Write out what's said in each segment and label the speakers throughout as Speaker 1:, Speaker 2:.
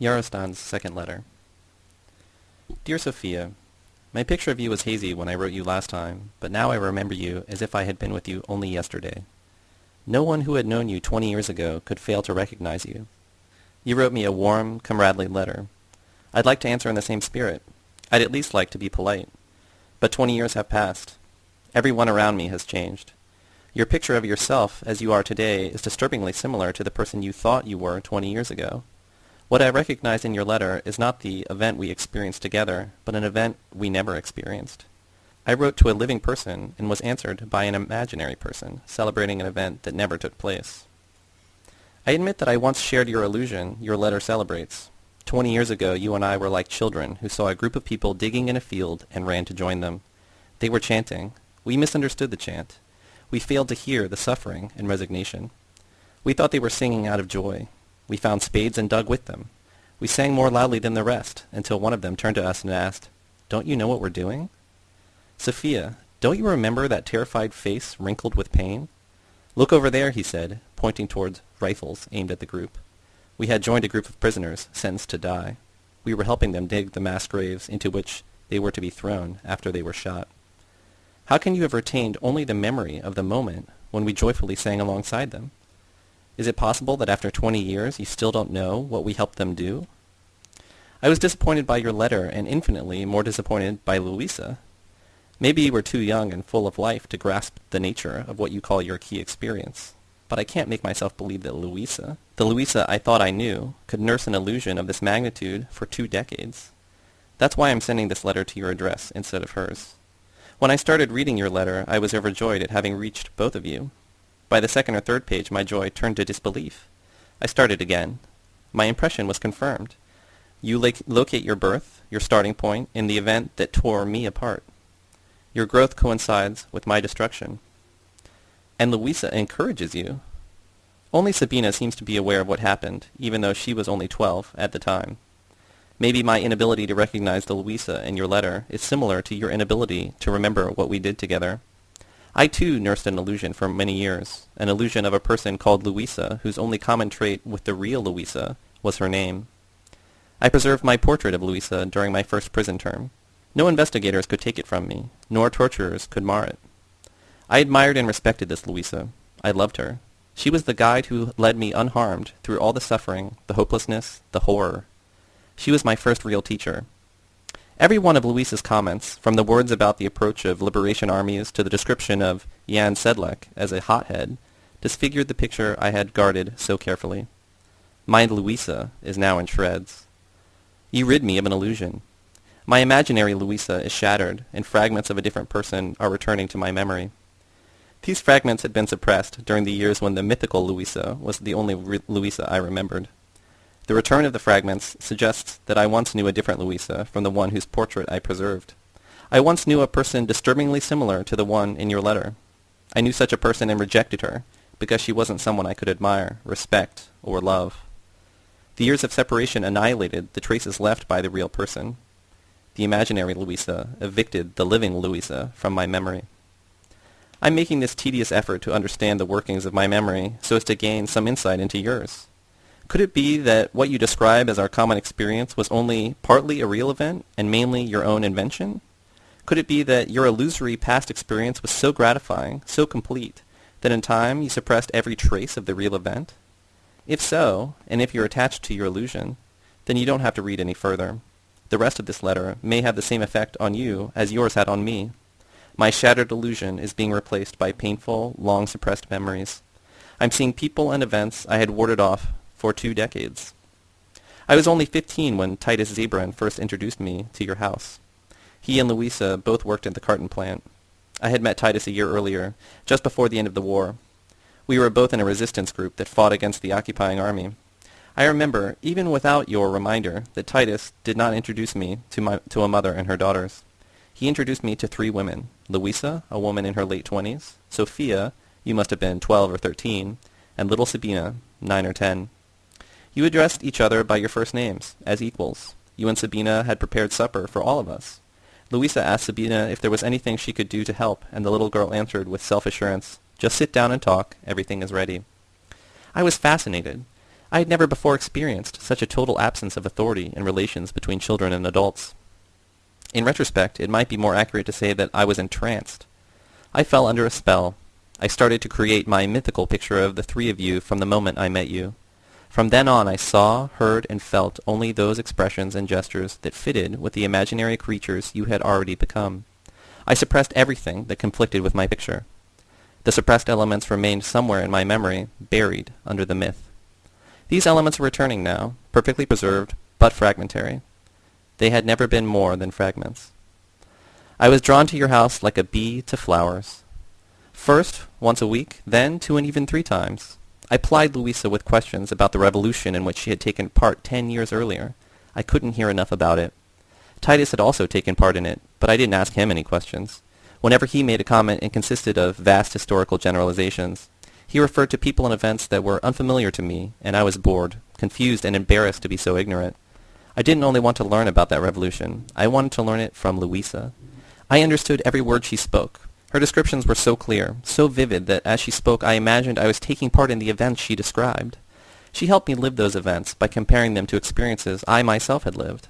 Speaker 1: Yarostan's second letter. Dear Sophia, my picture of you was hazy when I wrote you last time, but now I remember you as if I had been with you only yesterday. No one who had known you twenty years ago could fail to recognize you. You wrote me a warm, comradely letter. I'd like to answer in the same spirit. I'd at least like to be polite. But twenty years have passed. Everyone around me has changed. Your picture of yourself as you are today is disturbingly similar to the person you thought you were twenty years ago. What I recognize in your letter is not the event we experienced together, but an event we never experienced. I wrote to a living person and was answered by an imaginary person, celebrating an event that never took place. I admit that I once shared your illusion your letter celebrates. Twenty years ago you and I were like children who saw a group of people digging in a field and ran to join them. They were chanting. We misunderstood the chant. We failed to hear the suffering and resignation. We thought they were singing out of joy. We found spades and dug with them. We sang more loudly than the rest, until one of them turned to us and asked, Don't you know what we're doing? Sophia, don't you remember that terrified face wrinkled with pain? Look over there, he said, pointing towards rifles aimed at the group. We had joined a group of prisoners sentenced to die. We were helping them dig the mass graves into which they were to be thrown after they were shot. How can you have retained only the memory of the moment when we joyfully sang alongside them? Is it possible that after twenty years you still don't know what we helped them do? I was disappointed by your letter and infinitely more disappointed by Louisa. Maybe you were too young and full of life to grasp the nature of what you call your key experience. But I can't make myself believe that Louisa, the Louisa I thought I knew, could nurse an illusion of this magnitude for two decades. That's why I'm sending this letter to your address instead of hers. When I started reading your letter, I was overjoyed at having reached both of you. By the second or third page, my joy turned to disbelief. I started again. My impression was confirmed. You locate your birth, your starting point, in the event that tore me apart. Your growth coincides with my destruction. And Louisa encourages you. Only Sabina seems to be aware of what happened, even though she was only twelve at the time. Maybe my inability to recognize the Louisa in your letter is similar to your inability to remember what we did together. I too nursed an illusion for many years, an illusion of a person called Louisa whose only common trait with the real Louisa was her name. I preserved my portrait of Louisa during my first prison term. No investigators could take it from me, nor torturers could mar it. I admired and respected this Louisa. I loved her. She was the guide who led me unharmed through all the suffering, the hopelessness, the horror, she was my first real teacher. Every one of Louisa's comments, from the words about the approach of liberation armies to the description of Jan Sedlak as a hothead, disfigured the picture I had guarded so carefully. My Louisa is now in shreds. You rid me of an illusion. My imaginary Louisa is shattered, and fragments of a different person are returning to my memory. These fragments had been suppressed during the years when the mythical Louisa was the only Louisa I remembered. The return of the fragments suggests that I once knew a different Louisa from the one whose portrait I preserved. I once knew a person disturbingly similar to the one in your letter. I knew such a person and rejected her because she wasn't someone I could admire, respect, or love. The years of separation annihilated the traces left by the real person. The imaginary Louisa evicted the living Louisa from my memory. I'm making this tedious effort to understand the workings of my memory so as to gain some insight into yours. Could it be that what you describe as our common experience was only partly a real event and mainly your own invention? Could it be that your illusory past experience was so gratifying, so complete, that in time you suppressed every trace of the real event? If so, and if you're attached to your illusion, then you don't have to read any further. The rest of this letter may have the same effect on you as yours had on me. My shattered illusion is being replaced by painful, long-suppressed memories. I'm seeing people and events I had warded off for two decades. I was only 15 when Titus Zabran first introduced me to your house. He and Louisa both worked at the carton plant. I had met Titus a year earlier, just before the end of the war. We were both in a resistance group that fought against the occupying army. I remember, even without your reminder, that Titus did not introduce me to, my, to a mother and her daughters. He introduced me to three women, Louisa, a woman in her late twenties, Sophia, you must have been twelve or thirteen, and little Sabina, nine or ten. You addressed each other by your first names, as equals. You and Sabina had prepared supper for all of us. Louisa asked Sabina if there was anything she could do to help, and the little girl answered with self-assurance, Just sit down and talk. Everything is ready. I was fascinated. I had never before experienced such a total absence of authority in relations between children and adults. In retrospect, it might be more accurate to say that I was entranced. I fell under a spell. I started to create my mythical picture of the three of you from the moment I met you. From then on I saw, heard, and felt only those expressions and gestures that fitted with the imaginary creatures you had already become. I suppressed everything that conflicted with my picture. The suppressed elements remained somewhere in my memory, buried under the myth. These elements were returning now, perfectly preserved, but fragmentary. They had never been more than fragments. I was drawn to your house like a bee to flowers. First, once a week, then two and even three times. I plied Louisa with questions about the revolution in which she had taken part ten years earlier. I couldn't hear enough about it. Titus had also taken part in it, but I didn't ask him any questions. Whenever he made a comment it consisted of vast historical generalizations. He referred to people and events that were unfamiliar to me, and I was bored, confused, and embarrassed to be so ignorant. I didn't only want to learn about that revolution. I wanted to learn it from Louisa. I understood every word she spoke. Her descriptions were so clear, so vivid that as she spoke I imagined I was taking part in the events she described. She helped me live those events by comparing them to experiences I myself had lived.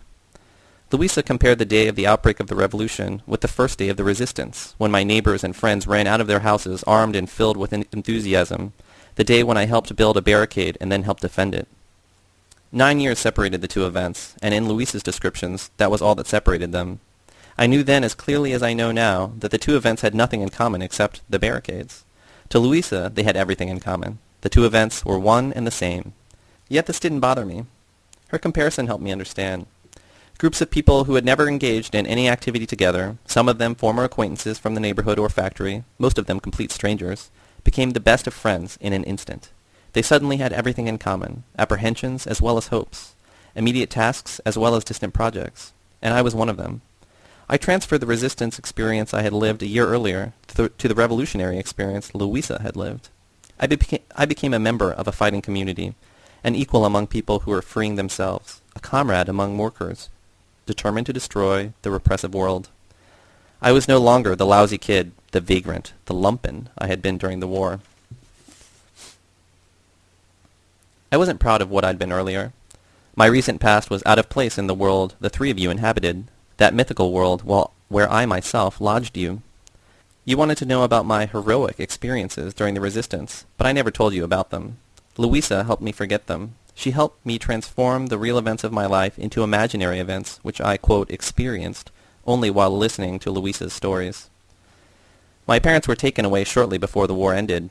Speaker 1: Louisa compared the day of the outbreak of the revolution with the first day of the resistance, when my neighbors and friends ran out of their houses armed and filled with enthusiasm, the day when I helped build a barricade and then helped defend it. Nine years separated the two events, and in Louisa's descriptions, that was all that separated them. I knew then as clearly as I know now that the two events had nothing in common except the barricades. To Louisa, they had everything in common. The two events were one and the same. Yet this didn't bother me. Her comparison helped me understand. Groups of people who had never engaged in any activity together, some of them former acquaintances from the neighborhood or factory, most of them complete strangers, became the best of friends in an instant. They suddenly had everything in common, apprehensions as well as hopes, immediate tasks as well as distant projects, and I was one of them. I transferred the resistance experience I had lived a year earlier to the, to the revolutionary experience Louisa had lived. I, beca I became a member of a fighting community, an equal among people who were freeing themselves, a comrade among workers, determined to destroy the repressive world. I was no longer the lousy kid, the vagrant, the lumpen I had been during the war. I wasn't proud of what I'd been earlier. My recent past was out of place in the world the three of you inhabited, that mythical world well, where I myself lodged you. You wanted to know about my heroic experiences during the resistance, but I never told you about them. Louisa helped me forget them. She helped me transform the real events of my life into imaginary events which I, quote, experienced only while listening to Louisa's stories. My parents were taken away shortly before the war ended,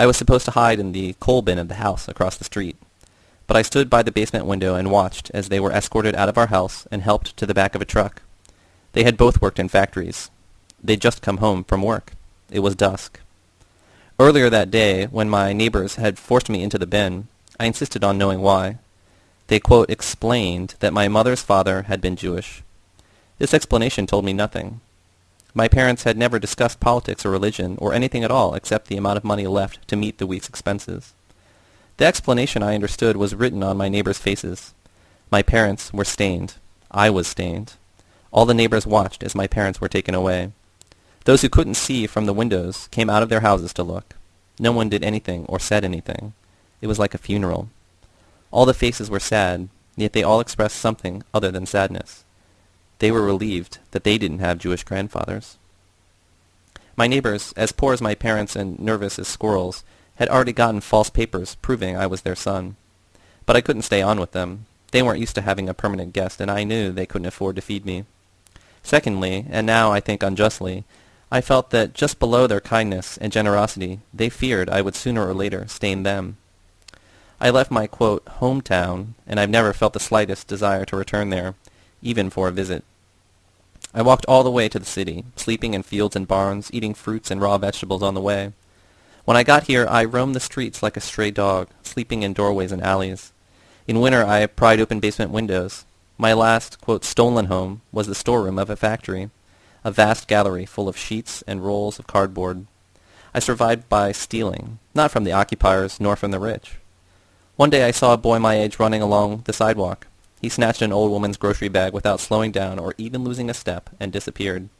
Speaker 1: I was supposed to hide in the coal bin of the house across the street. But I stood by the basement window and watched as they were escorted out of our house and helped to the back of a truck. They had both worked in factories. They'd just come home from work. It was dusk. Earlier that day, when my neighbors had forced me into the bin, I insisted on knowing why. They, quote, explained that my mother's father had been Jewish. This explanation told me nothing. My parents had never discussed politics or religion or anything at all except the amount of money left to meet the week's expenses. The explanation I understood was written on my neighbors' faces. My parents were stained. I was stained. All the neighbors watched as my parents were taken away. Those who couldn't see from the windows came out of their houses to look. No one did anything or said anything. It was like a funeral. All the faces were sad, yet they all expressed something other than sadness. They were relieved that they didn't have Jewish grandfathers. My neighbors, as poor as my parents and nervous as squirrels, had already gotten false papers proving I was their son. But I couldn't stay on with them. They weren't used to having a permanent guest, and I knew they couldn't afford to feed me. Secondly, and now I think unjustly, I felt that just below their kindness and generosity, they feared I would sooner or later stain them. I left my, quote, hometown, and I've never felt the slightest desire to return there, even for a visit. I walked all the way to the city, sleeping in fields and barns, eating fruits and raw vegetables on the way. When I got here, I roamed the streets like a stray dog, sleeping in doorways and alleys. In winter, I pried open basement windows. My last, quote, stolen home was the storeroom of a factory, a vast gallery full of sheets and rolls of cardboard. I survived by stealing, not from the occupiers nor from the rich. One day I saw a boy my age running along the sidewalk. He snatched an old woman's grocery bag without slowing down or even losing a step and disappeared.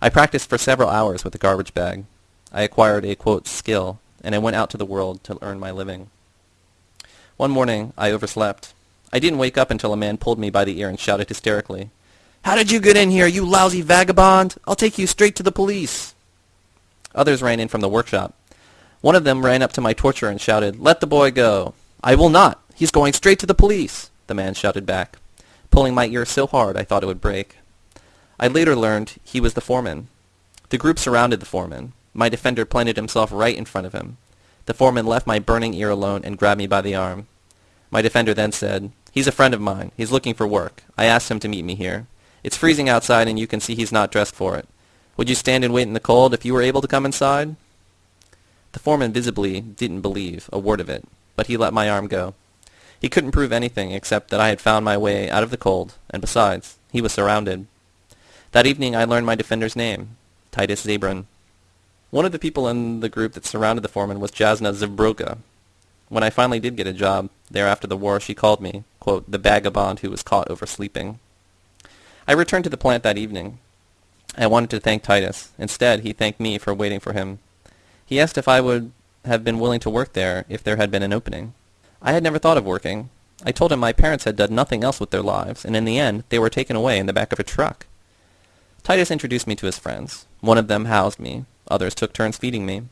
Speaker 1: I practiced for several hours with the garbage bag. I acquired a, quote, skill, and I went out to the world to earn my living. One morning I overslept. I didn't wake up until a man pulled me by the ear and shouted hysterically, How did you get in here, you lousy vagabond? I'll take you straight to the police. Others ran in from the workshop. One of them ran up to my torturer and shouted, Let the boy go. I will not. He's going straight to the police, the man shouted back, pulling my ear so hard I thought it would break. I later learned he was the foreman. The group surrounded the foreman. My defender planted himself right in front of him. The foreman left my burning ear alone and grabbed me by the arm. My defender then said, He's a friend of mine. He's looking for work. I asked him to meet me here. It's freezing outside and you can see he's not dressed for it. Would you stand and wait in the cold if you were able to come inside? The foreman visibly didn't believe a word of it, but he let my arm go. He couldn't prove anything except that I had found my way out of the cold, and besides, he was surrounded. That evening I learned my defender's name, Titus Zabran. One of the people in the group that surrounded the foreman was Jasna Zivbroka. When I finally did get a job, there after the war, she called me, quote, the vagabond who was caught oversleeping. I returned to the plant that evening. I wanted to thank Titus. Instead, he thanked me for waiting for him he asked if I would have been willing to work there if there had been an opening. I had never thought of working. I told him my parents had done nothing else with their lives, and in the end they were taken away in the back of a truck. Titus introduced me to his friends. One of them housed me. Others took turns feeding me.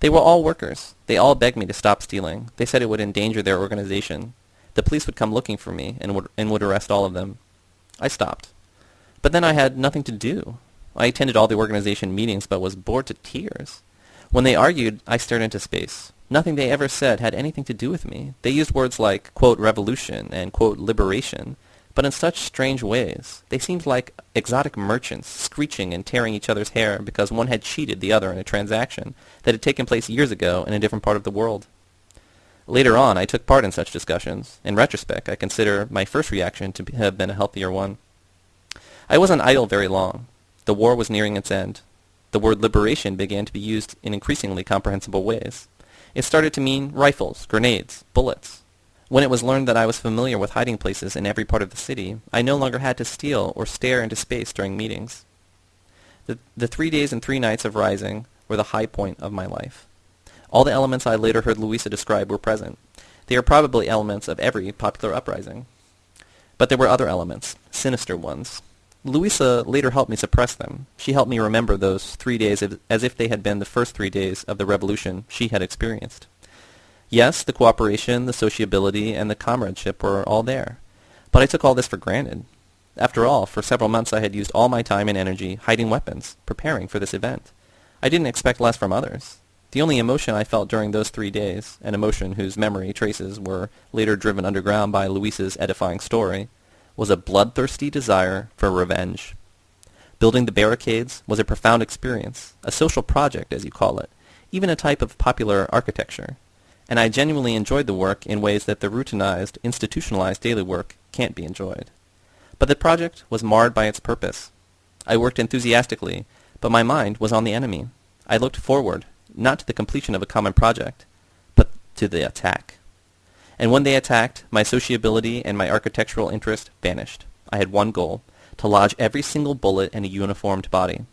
Speaker 1: They were all workers. They all begged me to stop stealing. They said it would endanger their organization. The police would come looking for me and would, and would arrest all of them. I stopped. But then I had nothing to do. I attended all the organization meetings but was bored to tears. When they argued, I stared into space. Nothing they ever said had anything to do with me. They used words like, quote, revolution and, quote, liberation, but in such strange ways. They seemed like exotic merchants screeching and tearing each other's hair because one had cheated the other in a transaction that had taken place years ago in a different part of the world. Later on, I took part in such discussions. In retrospect, I consider my first reaction to have been a healthier one. I wasn't idle very long. The war was nearing its end the word liberation began to be used in increasingly comprehensible ways. It started to mean rifles, grenades, bullets. When it was learned that I was familiar with hiding places in every part of the city, I no longer had to steal or stare into space during meetings. The, the three days and three nights of Rising were the high point of my life. All the elements I later heard Louisa describe were present. They are probably elements of every popular uprising. But there were other elements, sinister ones, Louisa later helped me suppress them. She helped me remember those three days as if they had been the first three days of the revolution she had experienced. Yes, the cooperation, the sociability, and the comradeship were all there. But I took all this for granted. After all, for several months I had used all my time and energy hiding weapons, preparing for this event. I didn't expect less from others. The only emotion I felt during those three days, an emotion whose memory traces were later driven underground by Louisa's edifying story, was a bloodthirsty desire for revenge. Building the barricades was a profound experience, a social project, as you call it, even a type of popular architecture. And I genuinely enjoyed the work in ways that the routinized, institutionalized daily work can't be enjoyed. But the project was marred by its purpose. I worked enthusiastically, but my mind was on the enemy. I looked forward, not to the completion of a common project, but to the attack. And when they attacked, my sociability and my architectural interest vanished. I had one goal, to lodge every single bullet in a uniformed body.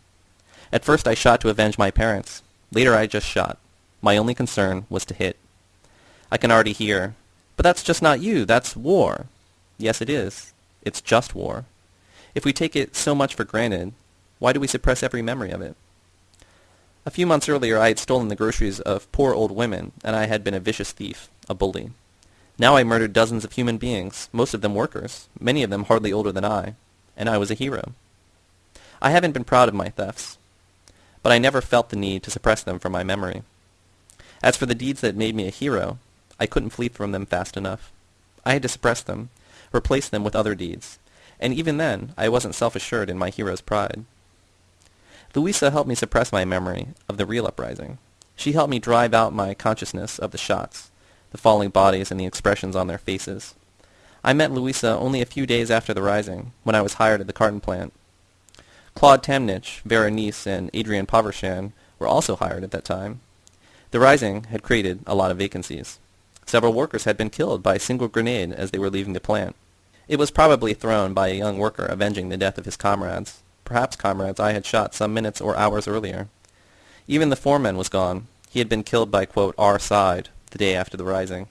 Speaker 1: At first I shot to avenge my parents. Later I just shot. My only concern was to hit. I can already hear, but that's just not you, that's war. Yes, it is. It's just war. If we take it so much for granted, why do we suppress every memory of it? A few months earlier I had stolen the groceries of poor old women, and I had been a vicious thief, a bully. Now I murdered dozens of human beings, most of them workers, many of them hardly older than I, and I was a hero. I haven't been proud of my thefts, but I never felt the need to suppress them from my memory. As for the deeds that made me a hero, I couldn't flee from them fast enough. I had to suppress them, replace them with other deeds, and even then I wasn't self-assured in my hero's pride. Louisa helped me suppress my memory of the real uprising. She helped me drive out my consciousness of the shots, the falling bodies and the expressions on their faces. I met Louisa only a few days after the rising, when I was hired at the carton plant. Claude Tamnich, Vera Nice, and Adrian Povershan were also hired at that time. The rising had created a lot of vacancies. Several workers had been killed by a single grenade as they were leaving the plant. It was probably thrown by a young worker avenging the death of his comrades, perhaps comrades I had shot some minutes or hours earlier. Even the foreman was gone. He had been killed by, quote, our side, the day after the rising.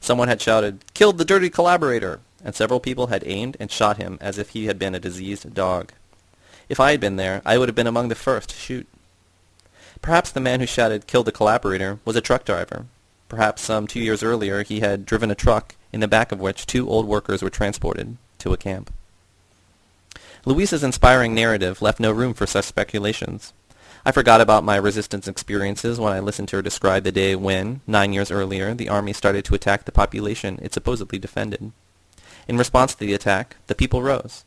Speaker 1: Someone had shouted, Killed the dirty collaborator! and several people had aimed and shot him as if he had been a diseased dog. If I had been there, I would have been among the first to shoot. Perhaps the man who shouted, Kill the collaborator, was a truck driver. Perhaps some two years earlier he had driven a truck in the back of which two old workers were transported to a camp. Louisa's inspiring narrative left no room for such speculations. I forgot about my resistance experiences when I listened to her describe the day when, nine years earlier, the army started to attack the population it supposedly defended. In response to the attack, the people rose.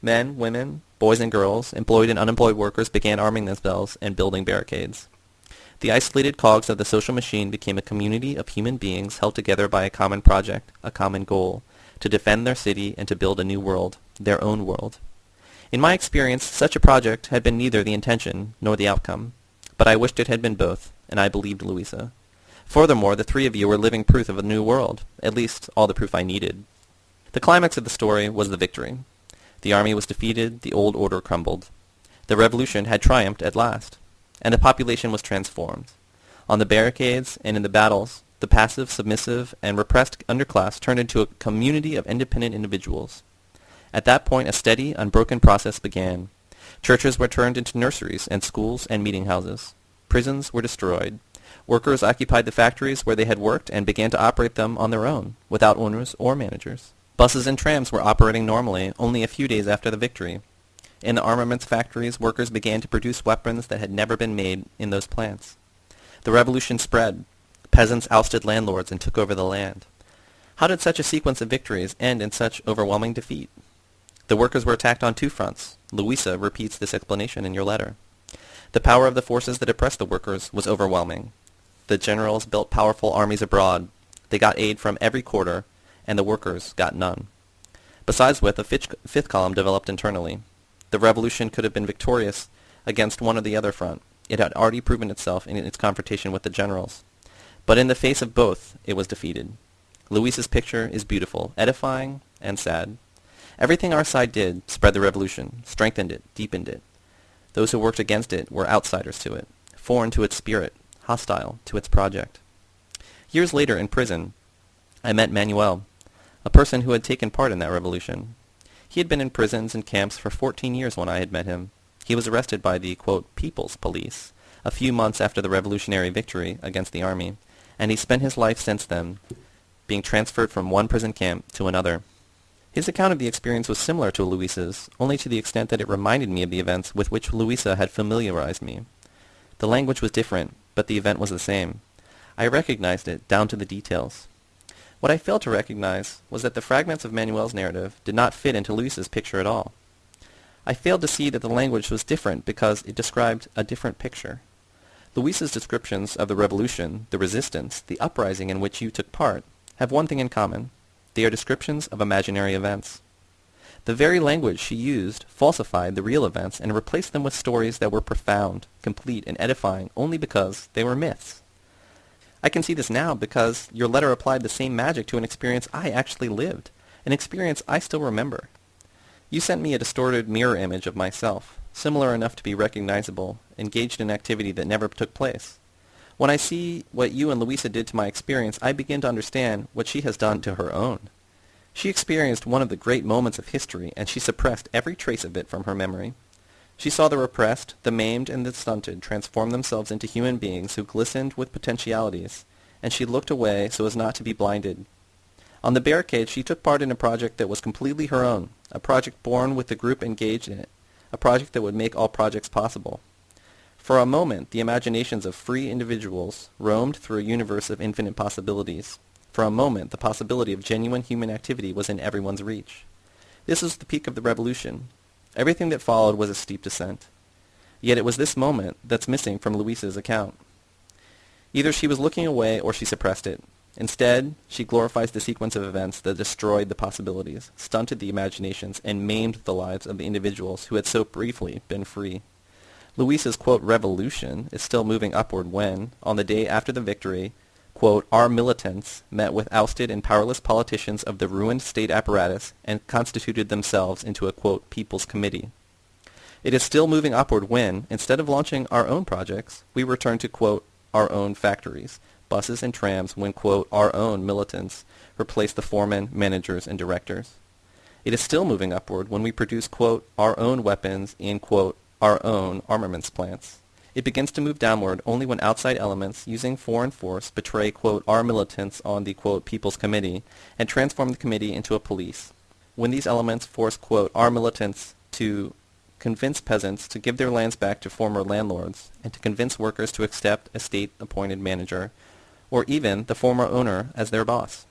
Speaker 1: Men, women, boys and girls, employed and unemployed workers began arming themselves and building barricades. The isolated cogs of the social machine became a community of human beings held together by a common project, a common goal, to defend their city and to build a new world, their own world. In my experience, such a project had been neither the intention nor the outcome, but I wished it had been both, and I believed Louisa. Furthermore, the three of you were living proof of a new world, at least all the proof I needed. The climax of the story was the victory. The army was defeated, the old order crumbled. The revolution had triumphed at last, and the population was transformed. On the barricades and in the battles, the passive, submissive, and repressed underclass turned into a community of independent individuals. At that point a steady, unbroken process began. Churches were turned into nurseries and schools and meeting houses. Prisons were destroyed. Workers occupied the factories where they had worked and began to operate them on their own, without owners or managers. Buses and trams were operating normally only a few days after the victory. In the armaments factories, workers began to produce weapons that had never been made in those plants. The revolution spread. Peasants ousted landlords and took over the land. How did such a sequence of victories end in such overwhelming defeat? The workers were attacked on two fronts. Louisa repeats this explanation in your letter. The power of the forces that oppressed the workers was overwhelming. The generals built powerful armies abroad. They got aid from every quarter, and the workers got none. Besides which, a fifth column developed internally. The revolution could have been victorious against one or the other front. It had already proven itself in its confrontation with the generals. But in the face of both, it was defeated. Louisa's picture is beautiful, edifying, and sad. Everything our side did spread the revolution, strengthened it, deepened it. Those who worked against it were outsiders to it, foreign to its spirit, hostile to its project. Years later, in prison, I met Manuel, a person who had taken part in that revolution. He had been in prisons and camps for 14 years when I had met him. He was arrested by the, quote, People's Police a few months after the revolutionary victory against the army, and he spent his life since then being transferred from one prison camp to another. His account of the experience was similar to Louisa's, only to the extent that it reminded me of the events with which Louisa had familiarized me. The language was different, but the event was the same. I recognized it, down to the details. What I failed to recognize was that the fragments of Manuel's narrative did not fit into Louisa's picture at all. I failed to see that the language was different because it described a different picture. Louisa's descriptions of the revolution, the resistance, the uprising in which you took part, have one thing in common. They are descriptions of imaginary events. The very language she used falsified the real events and replaced them with stories that were profound, complete, and edifying only because they were myths. I can see this now because your letter applied the same magic to an experience I actually lived, an experience I still remember. You sent me a distorted mirror image of myself, similar enough to be recognizable, engaged in activity that never took place. When I see what you and Louisa did to my experience, I begin to understand what she has done to her own. She experienced one of the great moments of history, and she suppressed every trace of it from her memory. She saw the repressed, the maimed, and the stunted transform themselves into human beings who glistened with potentialities, and she looked away so as not to be blinded. On the barricade, she took part in a project that was completely her own, a project born with the group engaged in it, a project that would make all projects possible. For a moment the imaginations of free individuals roamed through a universe of infinite possibilities. For a moment the possibility of genuine human activity was in everyone's reach. This was the peak of the revolution. Everything that followed was a steep descent. Yet it was this moment that's missing from Louisa's account. Either she was looking away or she suppressed it. Instead, she glorifies the sequence of events that destroyed the possibilities, stunted the imaginations, and maimed the lives of the individuals who had so briefly been free. Louisa's, quote, revolution is still moving upward when, on the day after the victory, quote, our militants met with ousted and powerless politicians of the ruined state apparatus and constituted themselves into a, quote, people's committee. It is still moving upward when, instead of launching our own projects, we return to, quote, our own factories, buses and trams when, quote, our own militants replace the foremen, managers, and directors. It is still moving upward when we produce, quote, our own weapons in, quote, our own armaments plants. It begins to move downward only when outside elements using foreign force betray, quote, our militants on the, quote, People's Committee and transform the committee into a police. When these elements force, quote, our militants to convince peasants to give their lands back to former landlords and to convince workers to accept a state-appointed manager or even the former owner as their boss.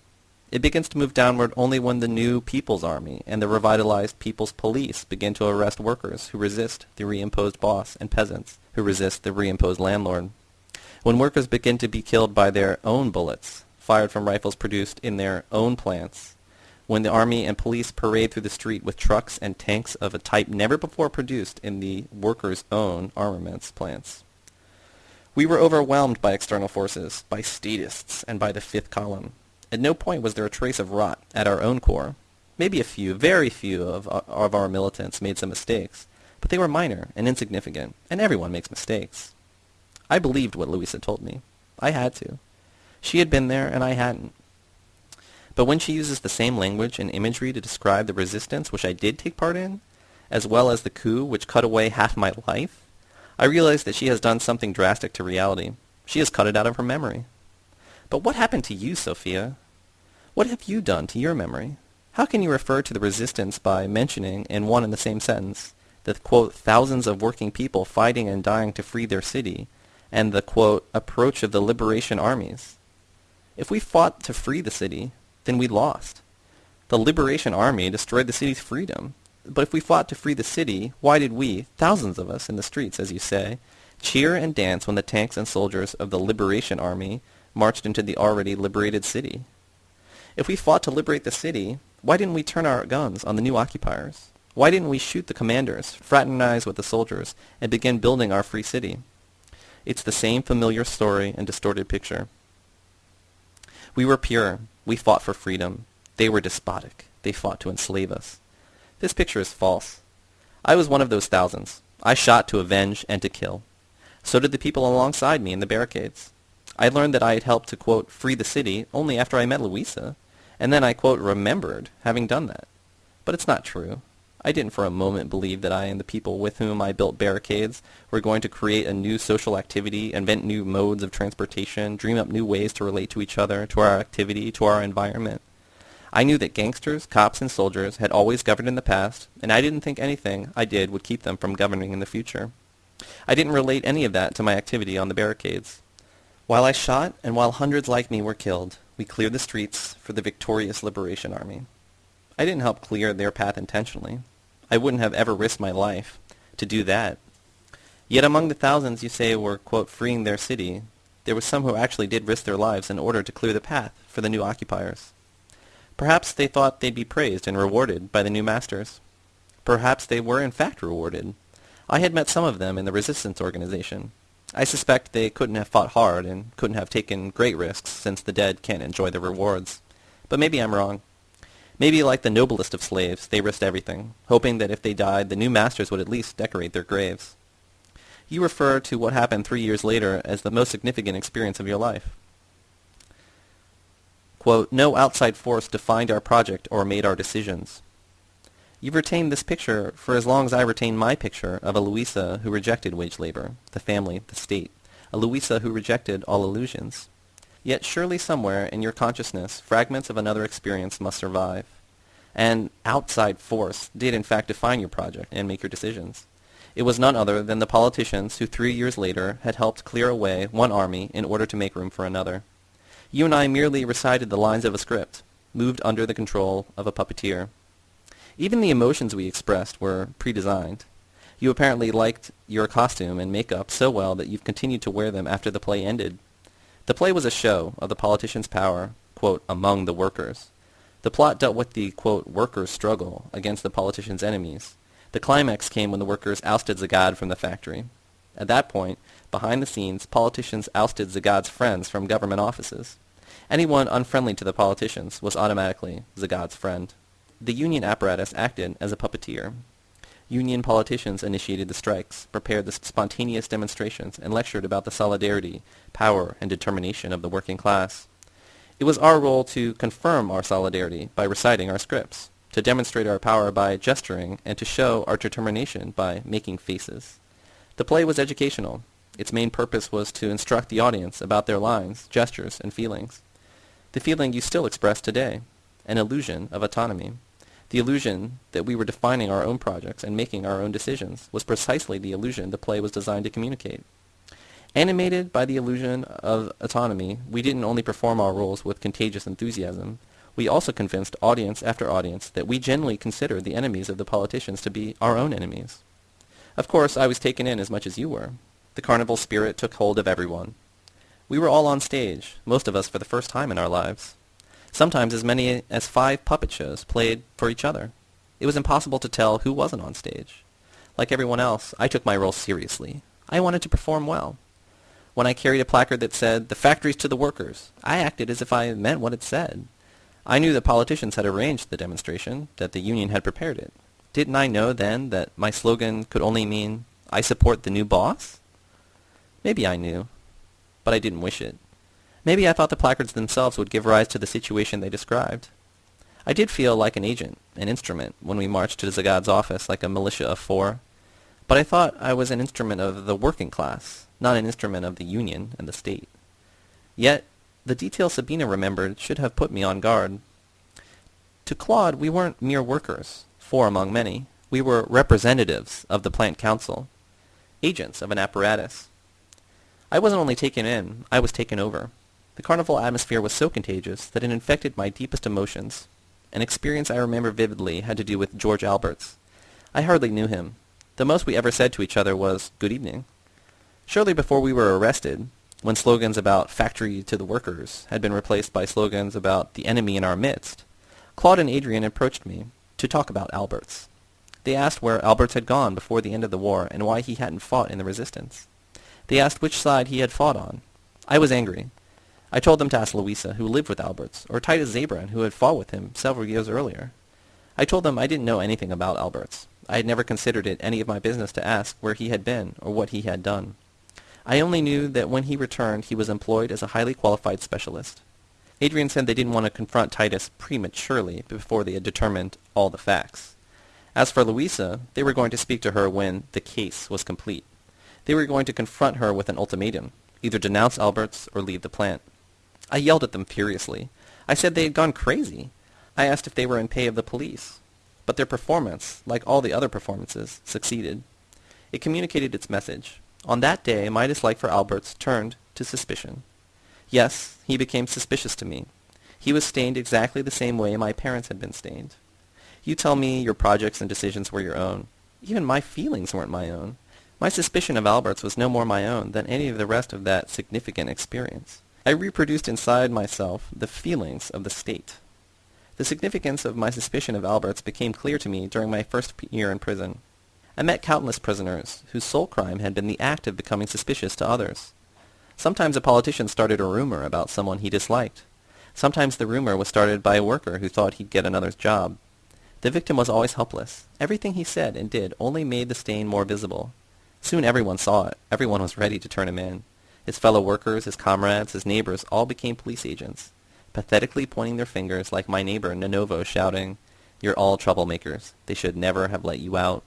Speaker 1: It begins to move downward only when the new People's Army and the revitalized People's Police begin to arrest workers who resist the reimposed boss and peasants who resist the reimposed landlord. When workers begin to be killed by their own bullets, fired from rifles produced in their own plants, when the army and police parade through the street with trucks and tanks of a type never before produced in the workers' own armaments plants. We were overwhelmed by external forces, by statists, and by the fifth column. At no point was there a trace of rot at our own core. Maybe a few, very few of, of our militants made some mistakes, but they were minor and insignificant, and everyone makes mistakes. I believed what Louisa told me. I had to. She had been there, and I hadn't. But when she uses the same language and imagery to describe the resistance which I did take part in, as well as the coup which cut away half my life, I realize that she has done something drastic to reality. She has cut it out of her memory. But what happened to you, Sophia? What have you done to your memory? How can you refer to the resistance by mentioning, in one and the same sentence, the, quote, thousands of working people fighting and dying to free their city, and the, quote, approach of the liberation armies? If we fought to free the city, then we lost. The liberation army destroyed the city's freedom. But if we fought to free the city, why did we, thousands of us in the streets, as you say, cheer and dance when the tanks and soldiers of the liberation army marched into the already liberated city? If we fought to liberate the city, why didn't we turn our guns on the new occupiers? Why didn't we shoot the commanders, fraternize with the soldiers, and begin building our free city? It's the same familiar story and distorted picture. We were pure. We fought for freedom. They were despotic. They fought to enslave us. This picture is false. I was one of those thousands. I shot to avenge and to kill. So did the people alongside me in the barricades. I learned that I had helped to, quote, free the city only after I met Louisa, and then I, quote, remembered having done that. But it's not true. I didn't for a moment believe that I and the people with whom I built barricades were going to create a new social activity, invent new modes of transportation, dream up new ways to relate to each other, to our activity, to our environment. I knew that gangsters, cops, and soldiers had always governed in the past, and I didn't think anything I did would keep them from governing in the future. I didn't relate any of that to my activity on the barricades. While I shot, and while hundreds like me were killed, we cleared the streets for the victorious Liberation Army. I didn't help clear their path intentionally. I wouldn't have ever risked my life to do that. Yet among the thousands you say were, quote, freeing their city, there were some who actually did risk their lives in order to clear the path for the new occupiers. Perhaps they thought they'd be praised and rewarded by the new masters. Perhaps they were in fact rewarded. I had met some of them in the resistance organization. I suspect they couldn't have fought hard and couldn't have taken great risks since the dead can't enjoy the rewards. But maybe I'm wrong. Maybe like the noblest of slaves, they risked everything, hoping that if they died, the new masters would at least decorate their graves. You refer to what happened three years later as the most significant experience of your life. Quote, no outside force defined our project or made our decisions. You've retained this picture for as long as I retain my picture of a Louisa who rejected wage labor, the family, the state, a Louisa who rejected all illusions. Yet surely somewhere in your consciousness fragments of another experience must survive. An outside force did in fact define your project and make your decisions. It was none other than the politicians who three years later had helped clear away one army in order to make room for another. You and I merely recited the lines of a script, moved under the control of a puppeteer. Even the emotions we expressed were pre-designed. You apparently liked your costume and makeup so well that you've continued to wear them after the play ended. The play was a show of the politician's power, quote, among the workers. The plot dealt with the, quote, workers' struggle against the politician's enemies. The climax came when the workers ousted Zagad from the factory. At that point, behind the scenes, politicians ousted Zagad's friends from government offices. Anyone unfriendly to the politicians was automatically Zagad's friend the union apparatus acted as a puppeteer. Union politicians initiated the strikes, prepared the spontaneous demonstrations, and lectured about the solidarity, power, and determination of the working class. It was our role to confirm our solidarity by reciting our scripts, to demonstrate our power by gesturing, and to show our determination by making faces. The play was educational. Its main purpose was to instruct the audience about their lines, gestures, and feelings. The feeling you still express today, an illusion of autonomy. The illusion that we were defining our own projects and making our own decisions was precisely the illusion the play was designed to communicate. Animated by the illusion of autonomy, we didn't only perform our roles with contagious enthusiasm, we also convinced audience after audience that we generally considered the enemies of the politicians to be our own enemies. Of course, I was taken in as much as you were. The carnival spirit took hold of everyone. We were all on stage, most of us for the first time in our lives. Sometimes as many as five puppet shows played for each other. It was impossible to tell who wasn't on stage. Like everyone else, I took my role seriously. I wanted to perform well. When I carried a placard that said, the factories to the workers, I acted as if I meant what it said. I knew that politicians had arranged the demonstration, that the union had prepared it. Didn't I know then that my slogan could only mean, I support the new boss? Maybe I knew, but I didn't wish it. Maybe I thought the placards themselves would give rise to the situation they described. I did feel like an agent, an instrument, when we marched to Zagad's office like a militia of four. But I thought I was an instrument of the working class, not an instrument of the Union and the state. Yet, the detail Sabina remembered should have put me on guard. To Claude, we weren't mere workers, four among many. We were representatives of the plant council, agents of an apparatus. I wasn't only taken in, I was taken over. The carnival atmosphere was so contagious that it infected my deepest emotions. An experience I remember vividly had to do with George Alberts. I hardly knew him. The most we ever said to each other was, good evening. Shortly before we were arrested, when slogans about factory to the workers had been replaced by slogans about the enemy in our midst, Claude and Adrian approached me to talk about Alberts. They asked where Alberts had gone before the end of the war and why he hadn't fought in the resistance. They asked which side he had fought on. I was angry. I told them to ask Louisa, who lived with Alberts, or Titus Zabran, who had fought with him several years earlier. I told them I didn't know anything about Alberts. I had never considered it any of my business to ask where he had been or what he had done. I only knew that when he returned he was employed as a highly qualified specialist. Adrian said they didn't want to confront Titus prematurely before they had determined all the facts. As for Louisa, they were going to speak to her when the case was complete. They were going to confront her with an ultimatum, either denounce Alberts or leave the plant. I yelled at them furiously. I said they had gone crazy. I asked if they were in pay of the police. But their performance, like all the other performances, succeeded. It communicated its message. On that day my dislike for Alberts turned to suspicion. Yes, he became suspicious to me. He was stained exactly the same way my parents had been stained. You tell me your projects and decisions were your own. Even my feelings weren't my own. My suspicion of Alberts was no more my own than any of the rest of that significant experience. I reproduced inside myself the feelings of the state. The significance of my suspicion of Alberts became clear to me during my first year in prison. I met countless prisoners whose sole crime had been the act of becoming suspicious to others. Sometimes a politician started a rumor about someone he disliked. Sometimes the rumor was started by a worker who thought he'd get another's job. The victim was always helpless. Everything he said and did only made the stain more visible. Soon everyone saw it. Everyone was ready to turn him in. His fellow workers, his comrades, his neighbors all became police agents, pathetically pointing their fingers like my neighbor Nonovo shouting, You're all troublemakers. They should never have let you out.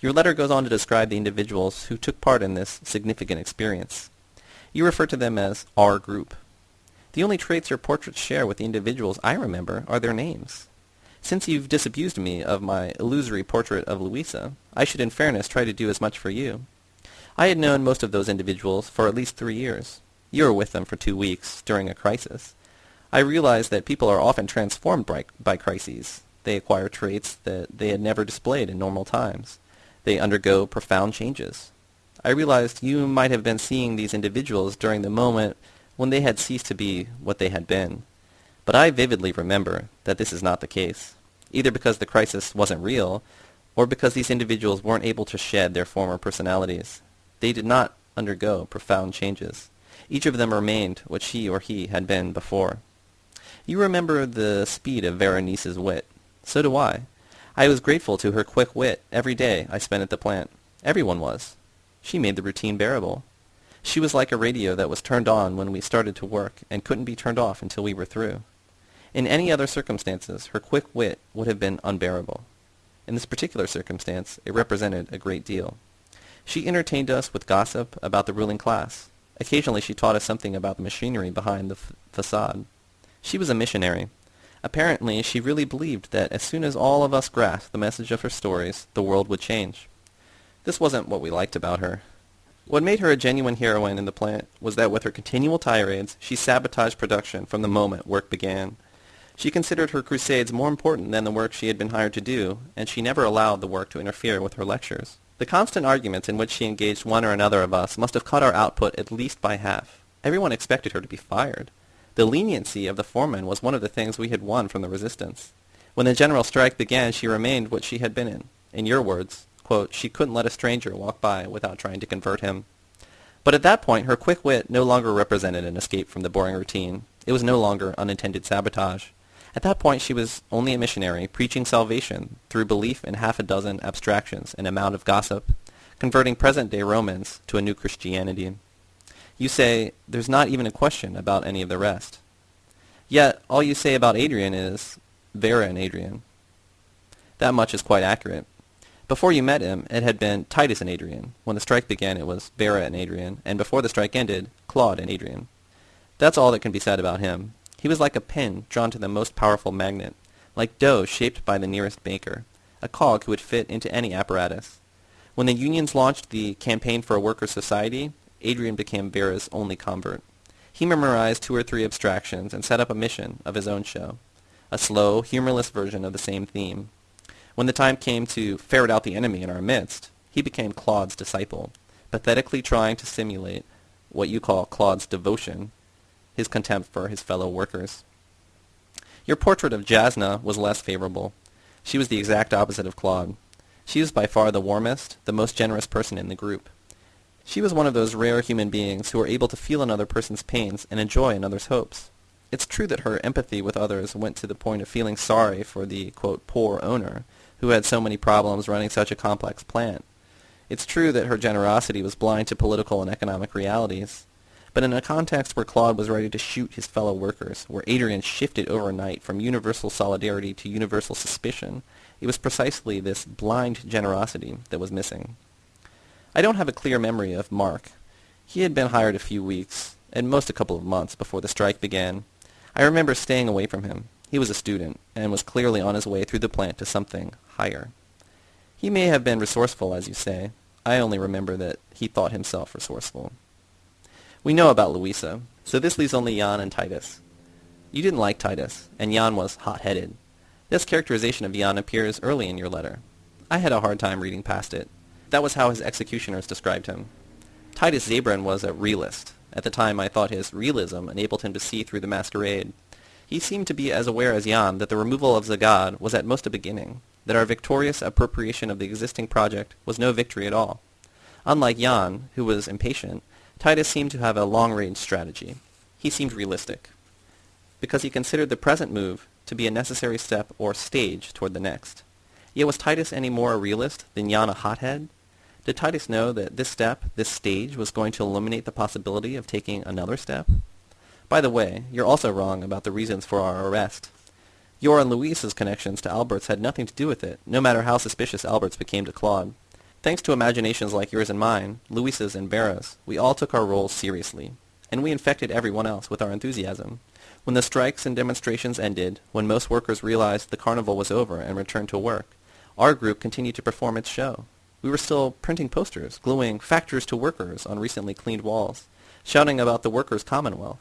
Speaker 1: Your letter goes on to describe the individuals who took part in this significant experience. You refer to them as our group. The only traits your portraits share with the individuals I remember are their names. Since you've disabused me of my illusory portrait of Louisa, I should in fairness try to do as much for you. I had known most of those individuals for at least three years. You were with them for two weeks, during a crisis. I realized that people are often transformed by, by crises. They acquire traits that they had never displayed in normal times. They undergo profound changes. I realized you might have been seeing these individuals during the moment when they had ceased to be what they had been. But I vividly remember that this is not the case either because the crisis wasn't real or because these individuals weren't able to shed their former personalities. They did not undergo profound changes. Each of them remained what she or he had been before. You remember the speed of Berenice's wit. So do I. I was grateful to her quick wit every day I spent at the plant. Everyone was. She made the routine bearable. She was like a radio that was turned on when we started to work and couldn't be turned off until we were through. In any other circumstances, her quick wit would have been unbearable. In this particular circumstance, it represented a great deal. She entertained us with gossip about the ruling class. Occasionally she taught us something about the machinery behind the facade. She was a missionary. Apparently she really believed that as soon as all of us grasped the message of her stories, the world would change. This wasn't what we liked about her. What made her a genuine heroine in the plant was that with her continual tirades, she sabotaged production from the moment work began. She considered her crusades more important than the work she had been hired to do, and she never allowed the work to interfere with her lectures. The constant arguments in which she engaged one or another of us must have cut our output at least by half. Everyone expected her to be fired. The leniency of the foreman was one of the things we had won from the resistance. When the general strike began, she remained what she had been in. In your words, quote, she couldn't let a stranger walk by without trying to convert him. But at that point, her quick wit no longer represented an escape from the boring routine. It was no longer unintended sabotage. At that point, she was only a missionary, preaching salvation through belief in half a dozen abstractions and a amount of gossip, converting present-day Romans to a new Christianity. You say, there's not even a question about any of the rest. Yet, all you say about Adrian is, Vera and Adrian. That much is quite accurate. Before you met him, it had been Titus and Adrian. When the strike began, it was Vera and Adrian, and before the strike ended, Claude and Adrian. That's all that can be said about him. He was like a pin drawn to the most powerful magnet, like dough shaped by the nearest baker, a cog who would fit into any apparatus. When the unions launched the Campaign for a Workers' Society, Adrian became Vera's only convert. He memorized two or three abstractions and set up a mission of his own show, a slow, humorless version of the same theme. When the time came to ferret out the enemy in our midst, he became Claude's disciple, pathetically trying to simulate what you call Claude's devotion, his contempt for his fellow workers. Your portrait of Jasna was less favorable. She was the exact opposite of Claude. She was by far the warmest, the most generous person in the group. She was one of those rare human beings who are able to feel another person's pains and enjoy another's hopes. It's true that her empathy with others went to the point of feeling sorry for the, quote, poor owner, who had so many problems running such a complex plant. It's true that her generosity was blind to political and economic realities. But in a context where Claude was ready to shoot his fellow workers, where Adrian shifted overnight from universal solidarity to universal suspicion, it was precisely this blind generosity that was missing. I don't have a clear memory of Mark. He had been hired a few weeks, at most a couple of months, before the strike began. I remember staying away from him. He was a student, and was clearly on his way through the plant to something higher. He may have been resourceful, as you say. I only remember that he thought himself resourceful. We know about Louisa, so this leaves only Jan and Titus. You didn't like Titus, and Jan was hot-headed. This characterization of Jan appears early in your letter. I had a hard time reading past it. That was how his executioners described him. Titus Zabran was a realist. At the time I thought his realism enabled him to see through the masquerade. He seemed to be as aware as Jan that the removal of Zagad was at most a beginning, that our victorious appropriation of the existing project was no victory at all. Unlike Jan, who was impatient, Titus seemed to have a long-range strategy. He seemed realistic, because he considered the present move to be a necessary step or stage toward the next. Yet was Titus any more a realist than Jan a hothead? Did Titus know that this step, this stage, was going to eliminate the possibility of taking another step? By the way, you're also wrong about the reasons for our arrest. Your and Louisa's connections to Albert's had nothing to do with it, no matter how suspicious Albert's became to Claude. Thanks to imaginations like yours and mine, Louisa's and Vera's, we all took our roles seriously, and we infected everyone else with our enthusiasm. When the strikes and demonstrations ended, when most workers realized the carnival was over and returned to work, our group continued to perform its show. We were still printing posters, gluing factors to workers on recently cleaned walls, shouting about the workers' commonwealth.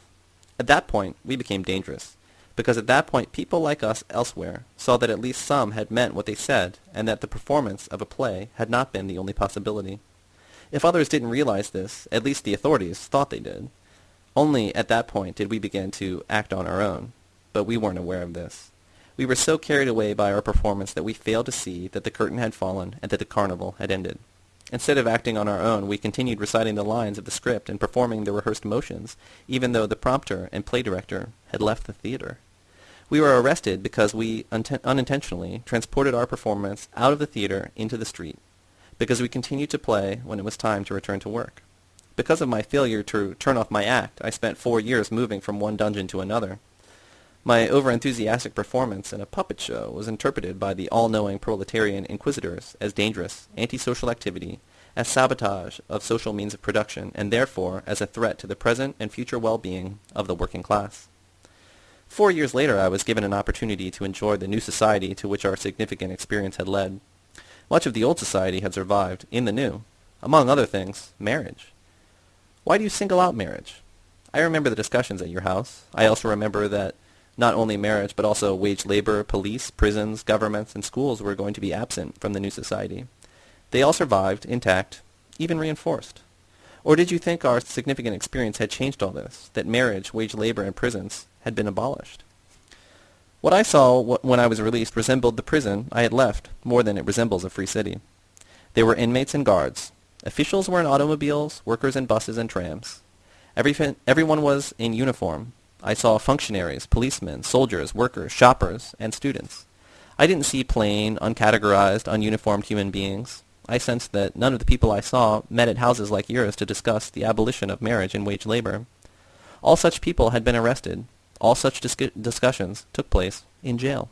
Speaker 1: At that point, we became dangerous, because at that point people like us elsewhere saw that at least some had meant what they said and that the performance of a play had not been the only possibility. If others didn't realize this, at least the authorities thought they did. Only at that point did we begin to act on our own, but we weren't aware of this. We were so carried away by our performance that we failed to see that the curtain had fallen and that the carnival had ended. Instead of acting on our own, we continued reciting the lines of the script and performing the rehearsed motions, even though the prompter and play director had left the theater. We were arrested because we unintentionally transported our performance out of the theater into the street, because we continued to play when it was time to return to work. Because of my failure to turn off my act, I spent four years moving from one dungeon to another. My overenthusiastic performance in a puppet show was interpreted by the all-knowing proletarian inquisitors as dangerous, antisocial activity, as sabotage of social means of production, and therefore as a threat to the present and future well-being of the working class. Four years later I was given an opportunity to enjoy the new society to which our significant experience had led. Much of the old society had survived in the new. Among other things, marriage. Why do you single out marriage? I remember the discussions at your house. I also remember that not only marriage, but also wage labor, police, prisons, governments, and schools were going to be absent from the new society. They all survived, intact, even reinforced. Or did you think our significant experience had changed all this, that marriage, wage labor, and prisons had been abolished? What I saw when I was released resembled the prison I had left more than it resembles a free city. There were inmates and guards, Officials were in automobiles, workers in buses and trams. Every, everyone was in uniform. I saw functionaries, policemen, soldiers, workers, shoppers, and students. I didn't see plain, uncategorized, ununiformed human beings. I sensed that none of the people I saw met at houses like yours to discuss the abolition of marriage and wage labor. All such people had been arrested. All such dis discussions took place in jail.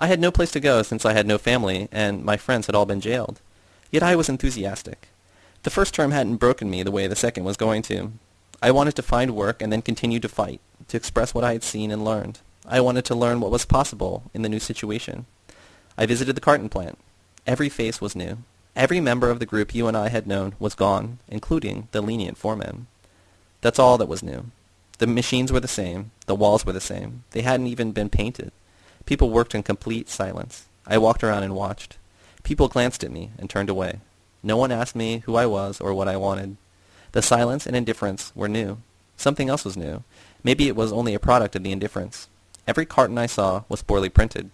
Speaker 1: I had no place to go since I had no family, and my friends had all been jailed. Yet I was enthusiastic. The first term hadn't broken me the way the second was going to. I wanted to find work and then continue to fight, to express what I had seen and learned. I wanted to learn what was possible in the new situation. I visited the carton plant. Every face was new. Every member of the group you and I had known was gone, including the lenient foreman. That's all that was new. The machines were the same. The walls were the same. They hadn't even been painted. People worked in complete silence. I walked around and watched. People glanced at me and turned away. No one asked me who I was or what I wanted. The silence and indifference were new. Something else was new. Maybe it was only a product of the indifference. Every carton I saw was poorly printed.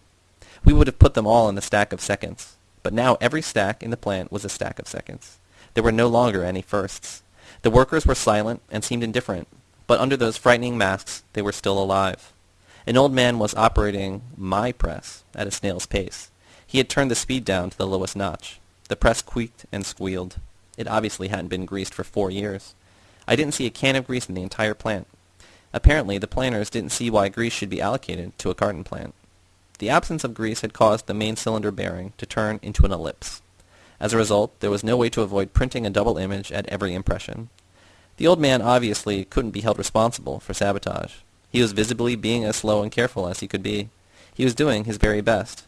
Speaker 1: We would have put them all in the stack of seconds. But now every stack in the plant was a stack of seconds. There were no longer any firsts. The workers were silent and seemed indifferent, but under those frightening masks they were still alive. An old man was operating my press at a snail's pace. He had turned the speed down to the lowest notch. The press squeaked and squealed. It obviously hadn't been greased for four years. I didn't see a can of grease in the entire plant. Apparently, the planners didn't see why grease should be allocated to a carton plant. The absence of grease had caused the main cylinder bearing to turn into an ellipse. As a result, there was no way to avoid printing a double image at every impression. The old man obviously couldn't be held responsible for sabotage. He was visibly being as slow and careful as he could be. He was doing his very best.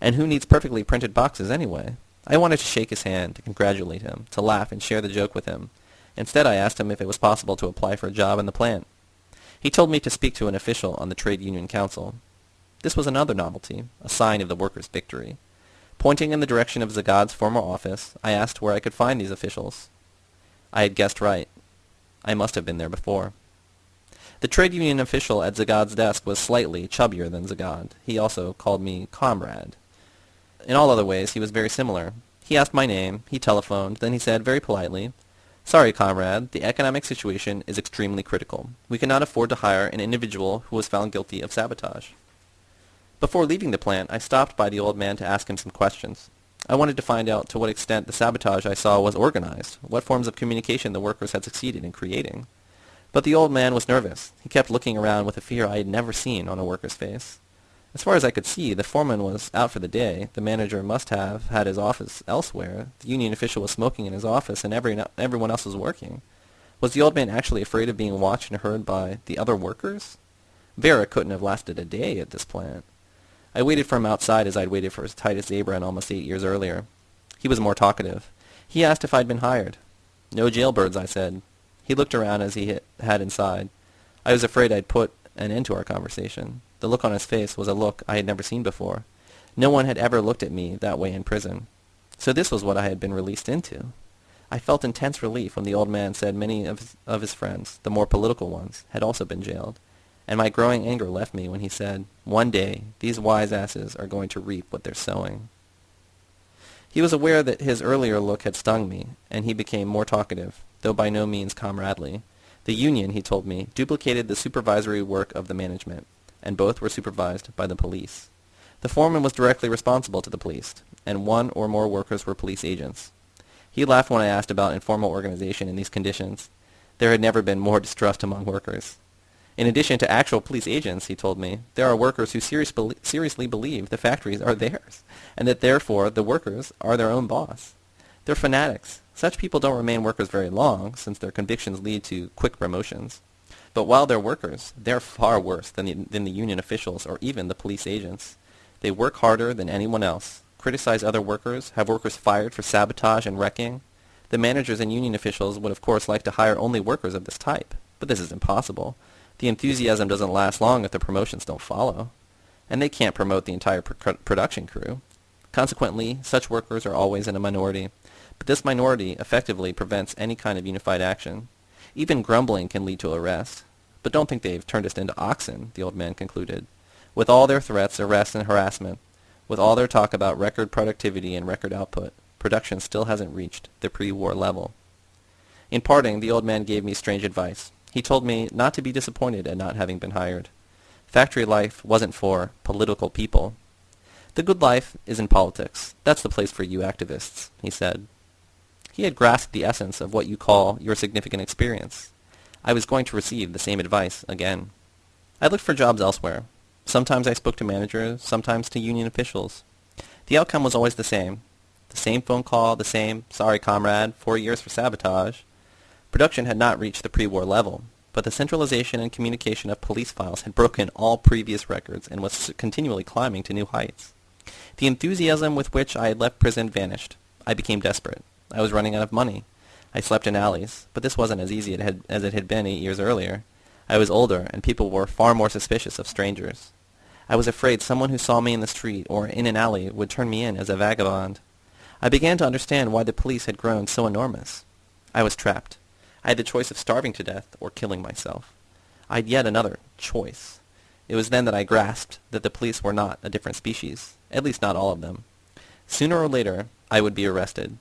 Speaker 1: And who needs perfectly printed boxes anyway? I wanted to shake his hand, to congratulate him, to laugh and share the joke with him. Instead, I asked him if it was possible to apply for a job in the plant. He told me to speak to an official on the Trade Union Council. This was another novelty, a sign of the workers' victory. Pointing in the direction of Zagad's former office, I asked where I could find these officials. I had guessed right. I must have been there before. The trade union official at Zagad's desk was slightly chubbier than Zagad. He also called me comrade. In all other ways, he was very similar. He asked my name, he telephoned, then he said very politely, Sorry, comrade, the economic situation is extremely critical. We cannot afford to hire an individual who was found guilty of sabotage. Before leaving the plant, I stopped by the old man to ask him some questions. I wanted to find out to what extent the sabotage I saw was organized, what forms of communication the workers had succeeded in creating. But the old man was nervous. He kept looking around with a fear I had never seen on a worker's face. As far as I could see, the foreman was out for the day. The manager must have had his office elsewhere. The union official was smoking in his office, and every, everyone else was working. Was the old man actually afraid of being watched and heard by the other workers? Vera couldn't have lasted a day at this plant. I waited for him outside as I'd waited for Titus Zabran almost eight years earlier. He was more talkative. He asked if I'd been hired. No jailbirds, I said. He looked around as he had inside. I was afraid I'd put an end to our conversation. The look on his face was a look I had never seen before. No one had ever looked at me that way in prison. So this was what I had been released into. I felt intense relief when the old man said many of his, of his friends, the more political ones, had also been jailed. And my growing anger left me when he said, One day, these wise asses are going to reap what they're sowing. He was aware that his earlier look had stung me, and he became more talkative, though by no means comradely. The union, he told me, duplicated the supervisory work of the management and both were supervised by the police. The foreman was directly responsible to the police, and one or more workers were police agents. He laughed when I asked about informal organization in these conditions. There had never been more distrust among workers. In addition to actual police agents, he told me, there are workers who serious seriously believe the factories are theirs, and that therefore the workers are their own boss. They're fanatics. Such people don't remain workers very long, since their convictions lead to quick promotions. But while they're workers, they're far worse than the, than the union officials or even the police agents. They work harder than anyone else, criticize other workers, have workers fired for sabotage and wrecking. The managers and union officials would of course like to hire only workers of this type, but this is impossible. The enthusiasm doesn't last long if the promotions don't follow. And they can't promote the entire pr production crew. Consequently, such workers are always in a minority, but this minority effectively prevents any kind of unified action. Even grumbling can lead to arrest. But don't think they've turned us into oxen, the old man concluded. With all their threats, arrest, and harassment, with all their talk about record productivity and record output, production still hasn't reached the pre-war level. In parting, the old man gave me strange advice. He told me not to be disappointed at not having been hired. Factory life wasn't for political people. The good life is in politics. That's the place for you activists, he said. He had grasped the essence of what you call your significant experience. I was going to receive the same advice again. I looked for jobs elsewhere. Sometimes I spoke to managers, sometimes to union officials. The outcome was always the same. The same phone call, the same, sorry comrade, four years for sabotage. Production had not reached the pre-war level, but the centralization and communication of police files had broken all previous records and was continually climbing to new heights. The enthusiasm with which I had left prison vanished. I became desperate. I was running out of money. I slept in alleys, but this wasn't as easy as it had been eight years earlier. I was older, and people were far more suspicious of strangers. I was afraid someone who saw me in the street or in an alley would turn me in as a vagabond. I began to understand why the police had grown so enormous. I was trapped. I had the choice of starving to death or killing myself. I had yet another choice. It was then that I grasped that the police were not a different species, at least not all of them. Sooner or later, I would be arrested.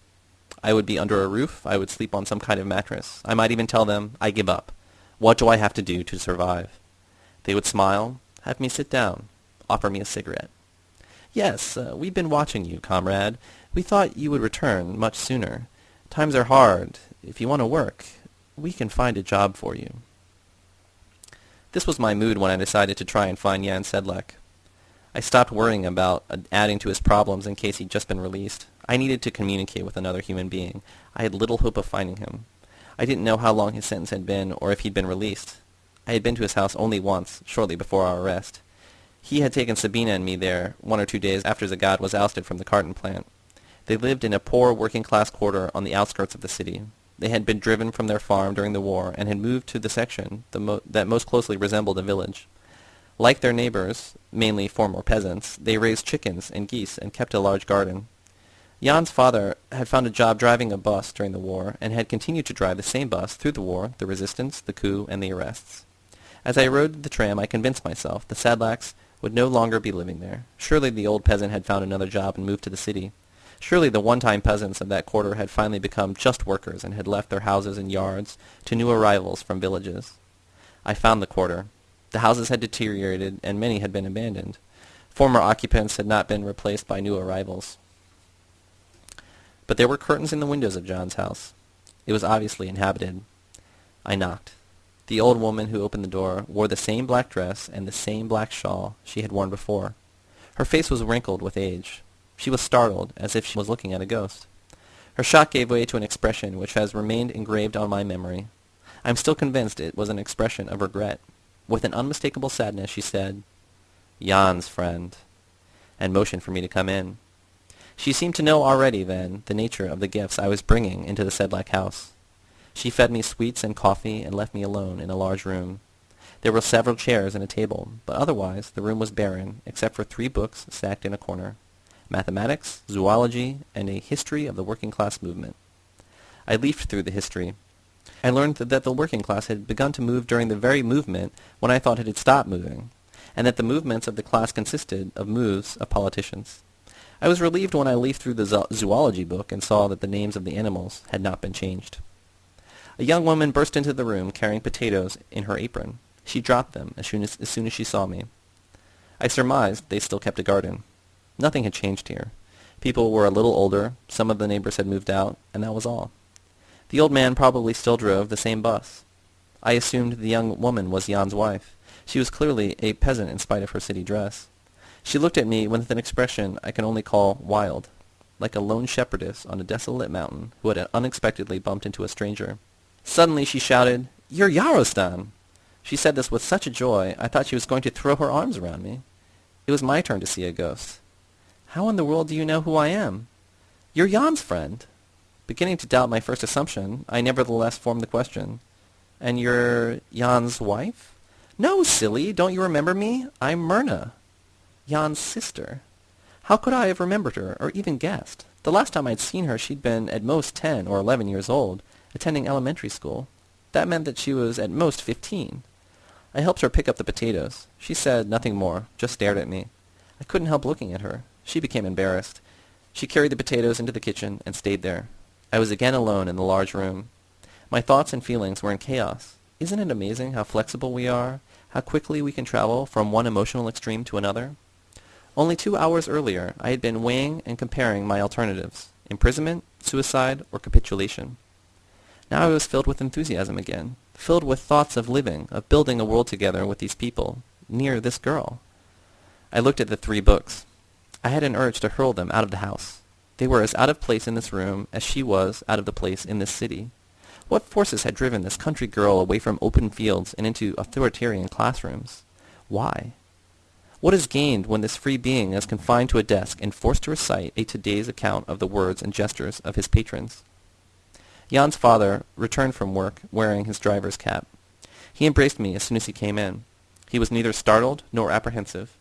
Speaker 1: I would be under a roof. I would sleep on some kind of mattress. I might even tell them, I give up. What do I have to do to survive? They would smile, have me sit down, offer me a cigarette. Yes, uh, we've been watching you, comrade. We thought you would return much sooner. Times are hard. If you want to work, we can find a job for you. This was my mood when I decided to try and find Jan Sedlak. I stopped worrying about adding to his problems in case he'd just been released. I needed to communicate with another human being. I had little hope of finding him. I didn't know how long his sentence had been or if he'd been released. I had been to his house only once, shortly before our arrest. He had taken Sabina and me there one or two days after Zagad was ousted from the carton plant. They lived in a poor working-class quarter on the outskirts of the city. They had been driven from their farm during the war and had moved to the section the mo that most closely resembled a village. Like their neighbors, mainly former peasants, they raised chickens and geese and kept a large garden. Jan's father had found a job driving a bus during the war and had continued to drive the same bus through the war, the resistance, the coup, and the arrests. As I rode the tram, I convinced myself the Sedlaks would no longer be living there. Surely the old peasant had found another job and moved to the city. Surely the one-time peasants of that quarter had finally become just workers and had left their houses and yards to new arrivals from villages. I found the quarter. The houses had deteriorated and many had been abandoned. Former occupants had not been replaced by new arrivals. But there were curtains in the windows of Jan's house. It was obviously inhabited. I knocked. The old woman who opened the door wore the same black dress and the same black shawl she had worn before. Her face was wrinkled with age. She was startled, as if she was looking at a ghost. Her shock gave way to an expression which has remained engraved on my memory. I am still convinced it was an expression of regret. With an unmistakable sadness she said, Jan's friend, and motioned for me to come in. She seemed to know already, then, the nature of the gifts I was bringing into the Sedlak house. She fed me sweets and coffee and left me alone in a large room. There were several chairs and a table, but otherwise the room was barren, except for three books stacked in a corner. Mathematics, zoology, and a history of the working class movement. I leafed through the history. I learned that the working class had begun to move during the very movement when I thought it had stopped moving, and that the movements of the class consisted of moves of politicians. I was relieved when I leafed through the zoology book and saw that the names of the animals had not been changed. A young woman burst into the room carrying potatoes in her apron. She dropped them as soon as, as soon as she saw me. I surmised they still kept a garden. Nothing had changed here. People were a little older, some of the neighbors had moved out, and that was all. The old man probably still drove the same bus. I assumed the young woman was Jan's wife. She was clearly a peasant in spite of her city dress. She looked at me with an expression I can only call wild, like a lone shepherdess on a desolate mountain who had unexpectedly bumped into a stranger. Suddenly she shouted, You're Yarostan! She said this with such a joy I thought she was going to throw her arms around me. It was my turn to see a ghost. How in the world do you know who I am? You're Jan's friend. Beginning to doubt my first assumption, I nevertheless formed the question. And you're Jan's wife? No, silly, don't you remember me? I'm Myrna, Jan's sister. How could I have remembered her, or even guessed? The last time I'd seen her she'd been at most ten or eleven years old, attending elementary school. That meant that she was at most fifteen. I helped her pick up the potatoes. She said nothing more, just stared at me. I couldn't help looking at her. She became embarrassed. She carried the potatoes into the kitchen and stayed there. I was again alone in the large room. My thoughts and feelings were in chaos. Isn't it amazing how flexible we are, how quickly we can travel from one emotional extreme to another? Only two hours earlier I had been weighing and comparing my alternatives, imprisonment, suicide, or capitulation. Now I was filled with enthusiasm again, filled with thoughts of living, of building a world together with these people, near this girl. I looked at the three books. I had an urge to hurl them out of the house. They were as out of place in this room as she was out of the place in this city. What forces had driven this country girl away from open fields and into authoritarian classrooms? Why? What is gained when this free being is confined to a desk and forced to recite a today's account of the words and gestures of his patrons? Jan's father returned from work wearing his driver's cap. He embraced me as soon as he came in. He was neither startled nor apprehensive.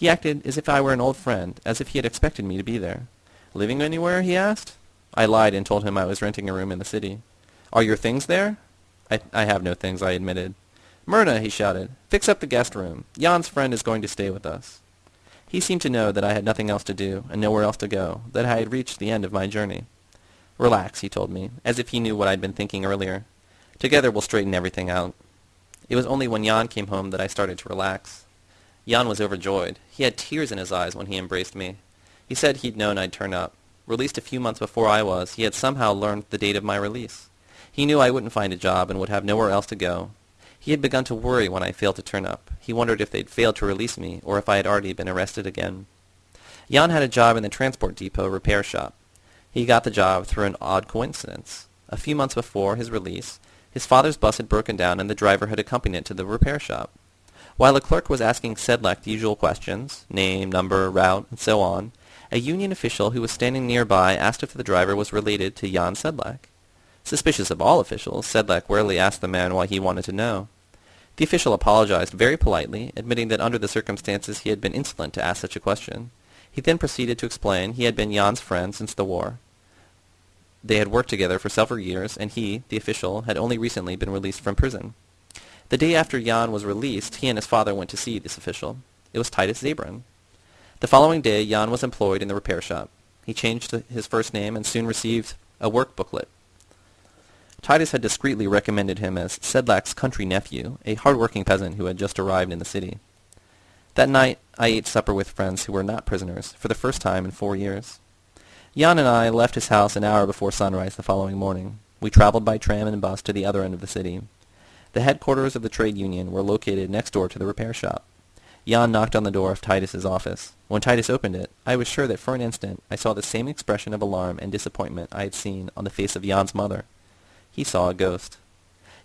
Speaker 1: He acted as if I were an old friend, as if he had expected me to be there. Living anywhere? he asked. I lied and told him I was renting a room in the city. Are your things there? I, I have no things, I admitted. Myrna, he shouted, fix up the guest room. Jan's friend is going to stay with us. He seemed to know that I had nothing else to do and nowhere else to go, that I had reached the end of my journey. Relax, he told me, as if he knew what I'd been thinking earlier. Together we'll straighten everything out. It was only when Jan came home that I started to relax. Jan was overjoyed. He had tears in his eyes when he embraced me. He said he'd known I'd turn up. Released a few months before I was, he had somehow learned the date of my release. He knew I wouldn't find a job and would have nowhere else to go. He had begun to worry when I failed to turn up. He wondered if they'd failed to release me, or if I had already been arrested again. Jan had a job in the transport depot repair shop. He got the job through an odd coincidence. A few months before his release, his father's bus had broken down and the driver had accompanied it to the repair shop. While a clerk was asking Sedlak the usual questions, name, number, route, and so on, a union official who was standing nearby asked if the driver was related to Jan Sedlak. Suspicious of all officials, Sedlak warily asked the man why he wanted to know. The official apologized very politely, admitting that under the circumstances he had been insolent to ask such a question. He then proceeded to explain he had been Jan's friend since the war. They had worked together for several years, and he, the official, had only recently been released from prison. The day after Jan was released, he and his father went to see this official. It was Titus Zabran. The following day, Jan was employed in the repair shop. He changed his first name and soon received a work booklet. Titus had discreetly recommended him as Sedlak's country nephew, a hard-working peasant who had just arrived in the city. That night I ate supper with friends who were not prisoners, for the first time in four years. Jan and I left his house an hour before sunrise the following morning. We traveled by tram and bus to the other end of the city. The headquarters of the trade union were located next door to the repair shop. Jan knocked on the door of Titus's office. When Titus opened it, I was sure that for an instant I saw the same expression of alarm and disappointment I had seen on the face of Jan's mother. He saw a ghost.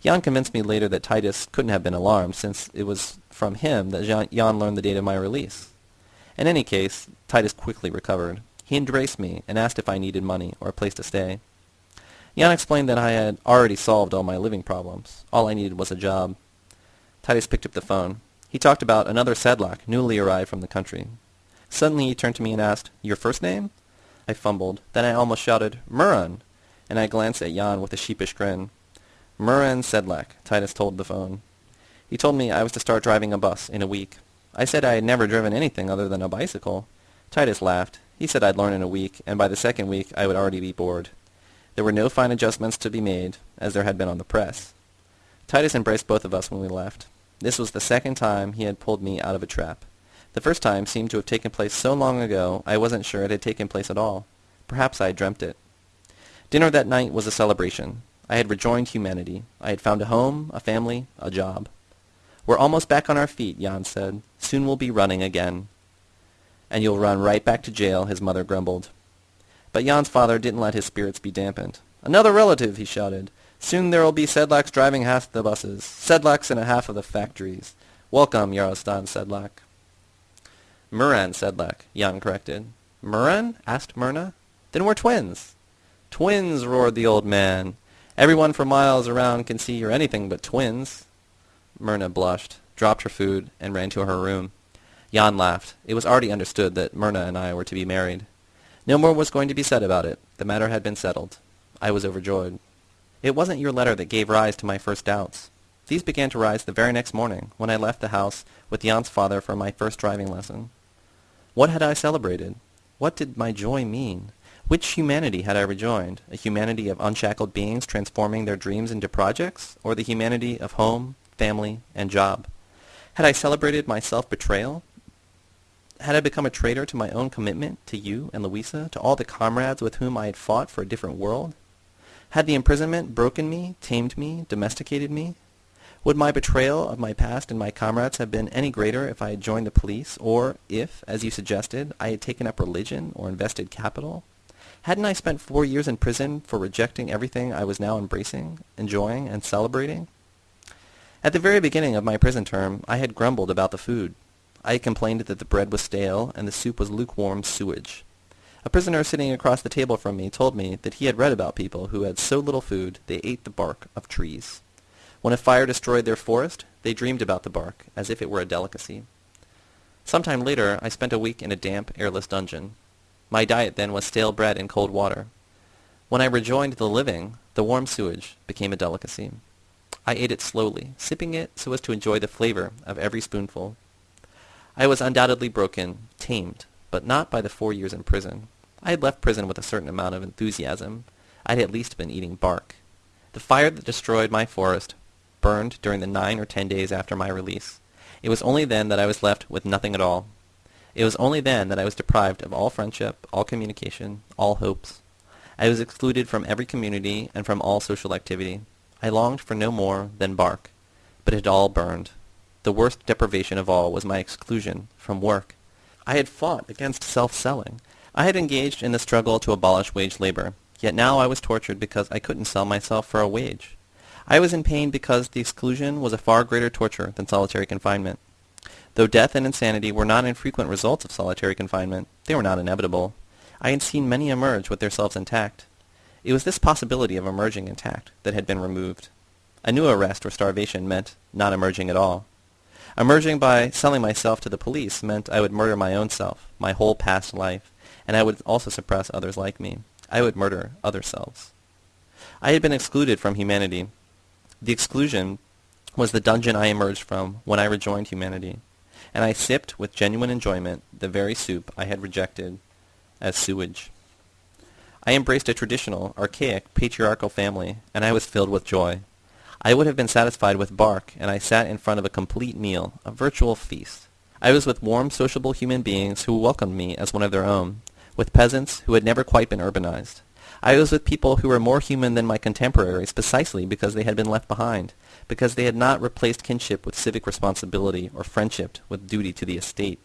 Speaker 1: Jan convinced me later that Titus couldn't have been alarmed, since it was from him that Jan learned the date of my release. In any case, Titus quickly recovered. He embraced me and asked if I needed money or a place to stay. Jan explained that I had already solved all my living problems. All I needed was a job. Titus picked up the phone. He talked about another Sedlak, newly arrived from the country. Suddenly he turned to me and asked, Your first name? I fumbled. Then I almost shouted, Miran! and I glanced at Jan with a sheepish grin. Miran Sedlak, Titus told the phone. He told me I was to start driving a bus in a week. I said I had never driven anything other than a bicycle. Titus laughed. He said I'd learn in a week, and by the second week I would already be bored. There were no fine adjustments to be made, as there had been on the press. Titus embraced both of us when we left. This was the second time he had pulled me out of a trap. The first time seemed to have taken place so long ago I wasn't sure it had taken place at all. Perhaps I had dreamt it. Dinner that night was a celebration. I had rejoined humanity. I had found a home, a family, a job. We're almost back on our feet, Jan said. Soon we'll be running again. And you'll run right back to jail, his mother grumbled. But Jan's father didn't let his spirits be dampened. Another relative, he shouted. Soon there'll be Sedlaks driving half the buses, Sedlaks in a half of the factories. Welcome, Yarostan Sedlak. Miran Sedlak, Jan corrected. Miran? asked Myrna. Then we're twins. Twins, roared the old man. Everyone for miles around can see you're anything but twins. Myrna blushed, dropped her food, and ran to her room. Jan laughed. It was already understood that Myrna and I were to be married. No more was going to be said about it. The matter had been settled. I was overjoyed. It wasn't your letter that gave rise to my first doubts. These began to rise the very next morning, when I left the house with Jan's father for my first driving lesson. What had I celebrated? What did my joy mean? Which humanity had I rejoined? A humanity of unshackled beings transforming their dreams into projects? Or the humanity of home, family, and job? Had I celebrated my self-betrayal? Had I become a traitor to my own commitment, to you and Louisa, to all the comrades with whom I had fought for a different world? Had the imprisonment broken me, tamed me, domesticated me? Would my betrayal of my past and my comrades have been any greater if I had joined the police, or if, as you suggested, I had taken up religion or invested capital? Hadn't I spent four years in prison for rejecting everything I was now embracing, enjoying, and celebrating? At the very beginning of my prison term, I had grumbled about the food. I complained that the bread was stale and the soup was lukewarm sewage. A prisoner sitting across the table from me told me that he had read about people who had so little food they ate the bark of trees. When a fire destroyed their forest, they dreamed about the bark, as if it were a delicacy. Some time later I spent a week in a damp, airless dungeon. My diet then was stale bread and cold water. When I rejoined the living, the warm sewage became a delicacy. I ate it slowly, sipping it so as to enjoy the flavor of every spoonful. I was undoubtedly broken, tamed, but not by the four years in prison. I had left prison with a certain amount of enthusiasm. I had at least been eating bark. The fire that destroyed my forest burned during the nine or ten days after my release. It was only then that I was left with nothing at all. It was only then that I was deprived of all friendship, all communication, all hopes. I was excluded from every community and from all social activity. I longed for no more than bark, but it all burned. The worst deprivation of all was my exclusion from work. I had fought against self-selling. I had engaged in the struggle to abolish wage labor, yet now I was tortured because I couldn't sell myself for a wage. I was in pain because the exclusion was a far greater torture than solitary confinement. Though death and insanity were not infrequent results of solitary confinement, they were not inevitable. I had seen many emerge with their selves intact. It was this possibility of emerging intact that had been removed. A new arrest or starvation meant not emerging at all. Emerging by selling myself to the police meant I would murder my own self, my whole past life, and I would also suppress others like me. I would murder other selves. I had been excluded from humanity, the exclusion was the dungeon I emerged from when I rejoined humanity, and I sipped with genuine enjoyment the very soup I had rejected as sewage. I embraced a traditional, archaic, patriarchal family, and I was filled with joy. I would have been satisfied with bark, and I sat in front of a complete meal, a virtual feast. I was with warm, sociable human beings who welcomed me as one of their own, with peasants who had never quite been urbanized. I was with people who were more human than my contemporaries precisely because they had been left behind, because they had not replaced kinship with civic responsibility or friendship with duty to the estate.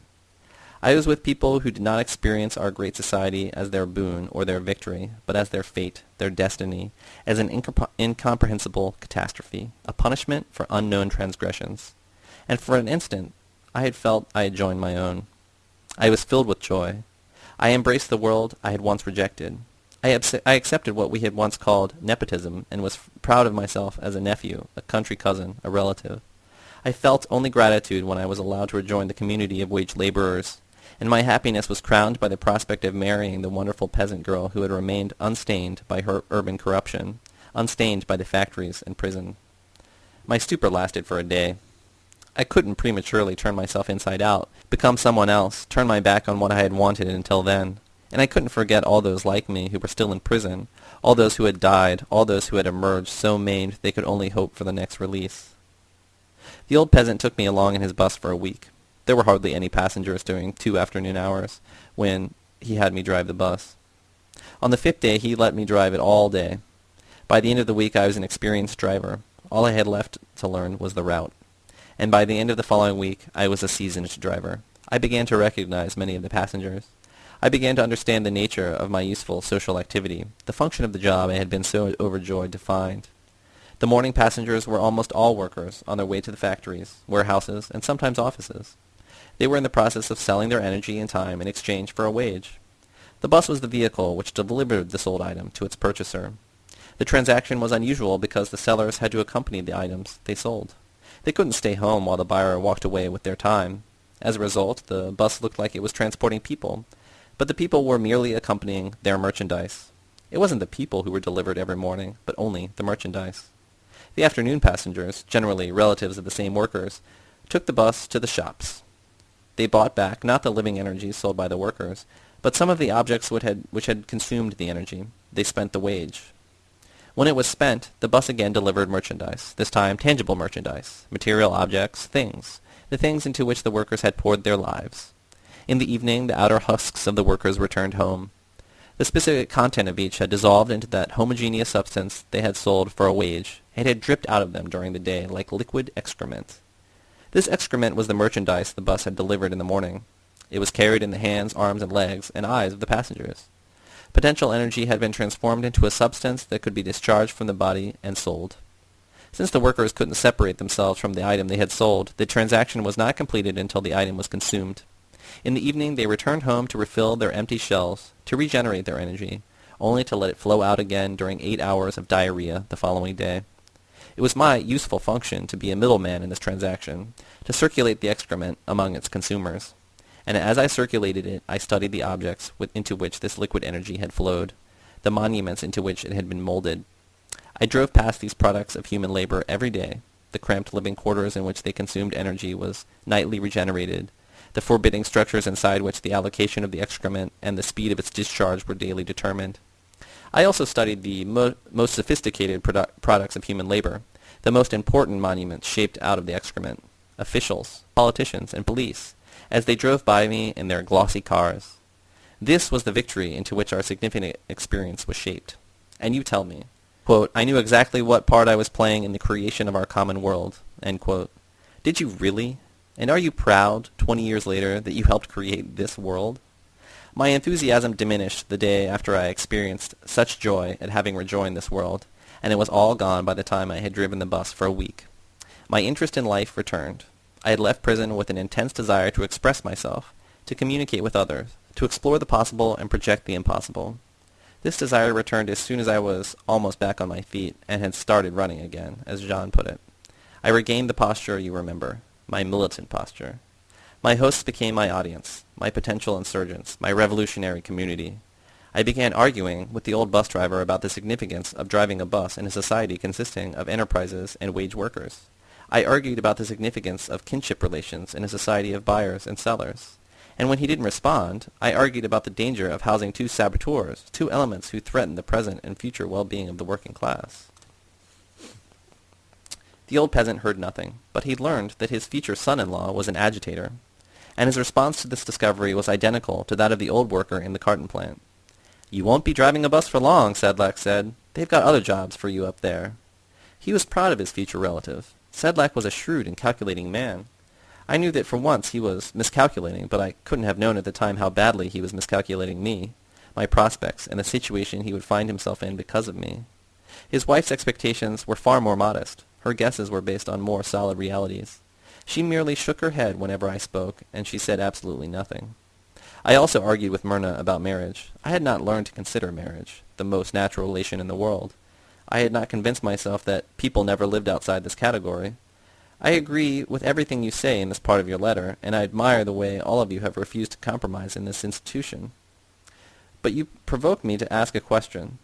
Speaker 1: I was with people who did not experience our great society as their boon or their victory, but as their fate, their destiny, as an incomprehensible catastrophe, a punishment for unknown transgressions. And for an instant I had felt I had joined my own. I was filled with joy. I embraced the world I had once rejected. I, I accepted what we had once called nepotism and was proud of myself as a nephew, a country cousin, a relative. I felt only gratitude when I was allowed to rejoin the community of wage laborers, and my happiness was crowned by the prospect of marrying the wonderful peasant girl who had remained unstained by her urban corruption, unstained by the factories and prison. My stupor lasted for a day. I couldn't prematurely turn myself inside out, become someone else, turn my back on what I had wanted until then and I couldn't forget all those like me who were still in prison, all those who had died, all those who had emerged so maimed they could only hope for the next release. The old peasant took me along in his bus for a week. There were hardly any passengers during two afternoon hours when he had me drive the bus. On the fifth day he let me drive it all day. By the end of the week I was an experienced driver. All I had left to learn was the route. And by the end of the following week I was a seasoned driver. I began to recognize many of the passengers. I began to understand the nature of my useful social activity, the function of the job I had been so overjoyed to find. The morning passengers were almost all workers on their way to the factories, warehouses, and sometimes offices. They were in the process of selling their energy and time in exchange for a wage. The bus was the vehicle which delivered the sold item to its purchaser. The transaction was unusual because the sellers had to accompany the items they sold. They couldn't stay home while the buyer walked away with their time. As a result, the bus looked like it was transporting people, but the people were merely accompanying their merchandise. It wasn't the people who were delivered every morning, but only the merchandise. The afternoon passengers, generally relatives of the same workers, took the bus to the shops. They bought back not the living energy sold by the workers, but some of the objects which had, which had consumed the energy. They spent the wage. When it was spent, the bus again delivered merchandise, this time tangible merchandise, material objects, things, the things into which the workers had poured their lives. In the evening, the outer husks of the workers returned home. The specific content of each had dissolved into that homogeneous substance they had sold for a wage. It had dripped out of them during the day like liquid excrement. This excrement was the merchandise the bus had delivered in the morning. It was carried in the hands, arms, and legs, and eyes of the passengers. Potential energy had been transformed into a substance that could be discharged from the body and sold. Since the workers couldn't separate themselves from the item they had sold, the transaction was not completed until the item was consumed. In the evening they returned home to refill their empty shells, to regenerate their energy, only to let it flow out again during eight hours of diarrhea the following day. It was my useful function to be a middleman in this transaction, to circulate the excrement among its consumers. And as I circulated it, I studied the objects with, into which this liquid energy had flowed, the monuments into which it had been molded. I drove past these products of human labor every day. The cramped living quarters in which they consumed energy was nightly regenerated, the forbidding structures inside which the allocation of the excrement and the speed of its discharge were daily determined. I also studied the mo most sophisticated produ products of human labor, the most important monuments shaped out of the excrement, officials, politicians, and police, as they drove by me in their glossy cars. This was the victory into which our significant experience was shaped. And you tell me, quote, I knew exactly what part I was playing in the creation of our common world. End quote. Did you really? And are you proud, 20 years later, that you helped create this world? My enthusiasm diminished the day after I experienced such joy at having rejoined this world, and it was all gone by the time I had driven the bus for a week. My interest in life returned. I had left prison with an intense desire to express myself, to communicate with others, to explore the possible and project the impossible. This desire returned as soon as I was almost back on my feet and had started running again, as Jan put it. I regained the posture you remember, my militant posture. My hosts became my audience, my potential insurgents, my revolutionary community. I began arguing with the old bus driver about the significance of driving a bus in a society consisting of enterprises and wage workers. I argued about the significance of kinship relations in a society of buyers and sellers. And when he didn't respond, I argued about the danger of housing two saboteurs, two elements who threaten the present and future well-being of the working class. The old peasant heard nothing, but he learned that his future son-in-law was an agitator, and his response to this discovery was identical to that of the old worker in the carton plant. You won't be driving a bus for long, Sedlak said. They've got other jobs for you up there. He was proud of his future relative. Sedlak was a shrewd and calculating man. I knew that for once he was miscalculating, but I couldn't have known at the time how badly he was miscalculating me, my prospects, and the situation he would find himself in because of me. His wife's expectations were far more modest. Her guesses were based on more solid realities. She merely shook her head whenever I spoke, and she said absolutely nothing. I also argued with Myrna about marriage. I had not learned to consider marriage the most natural relation in the world. I had not convinced myself that people never lived outside this category. I agree with everything you say in this part of your letter, and I admire the way all of you have refused to compromise in this institution. But you provoke me to ask a question.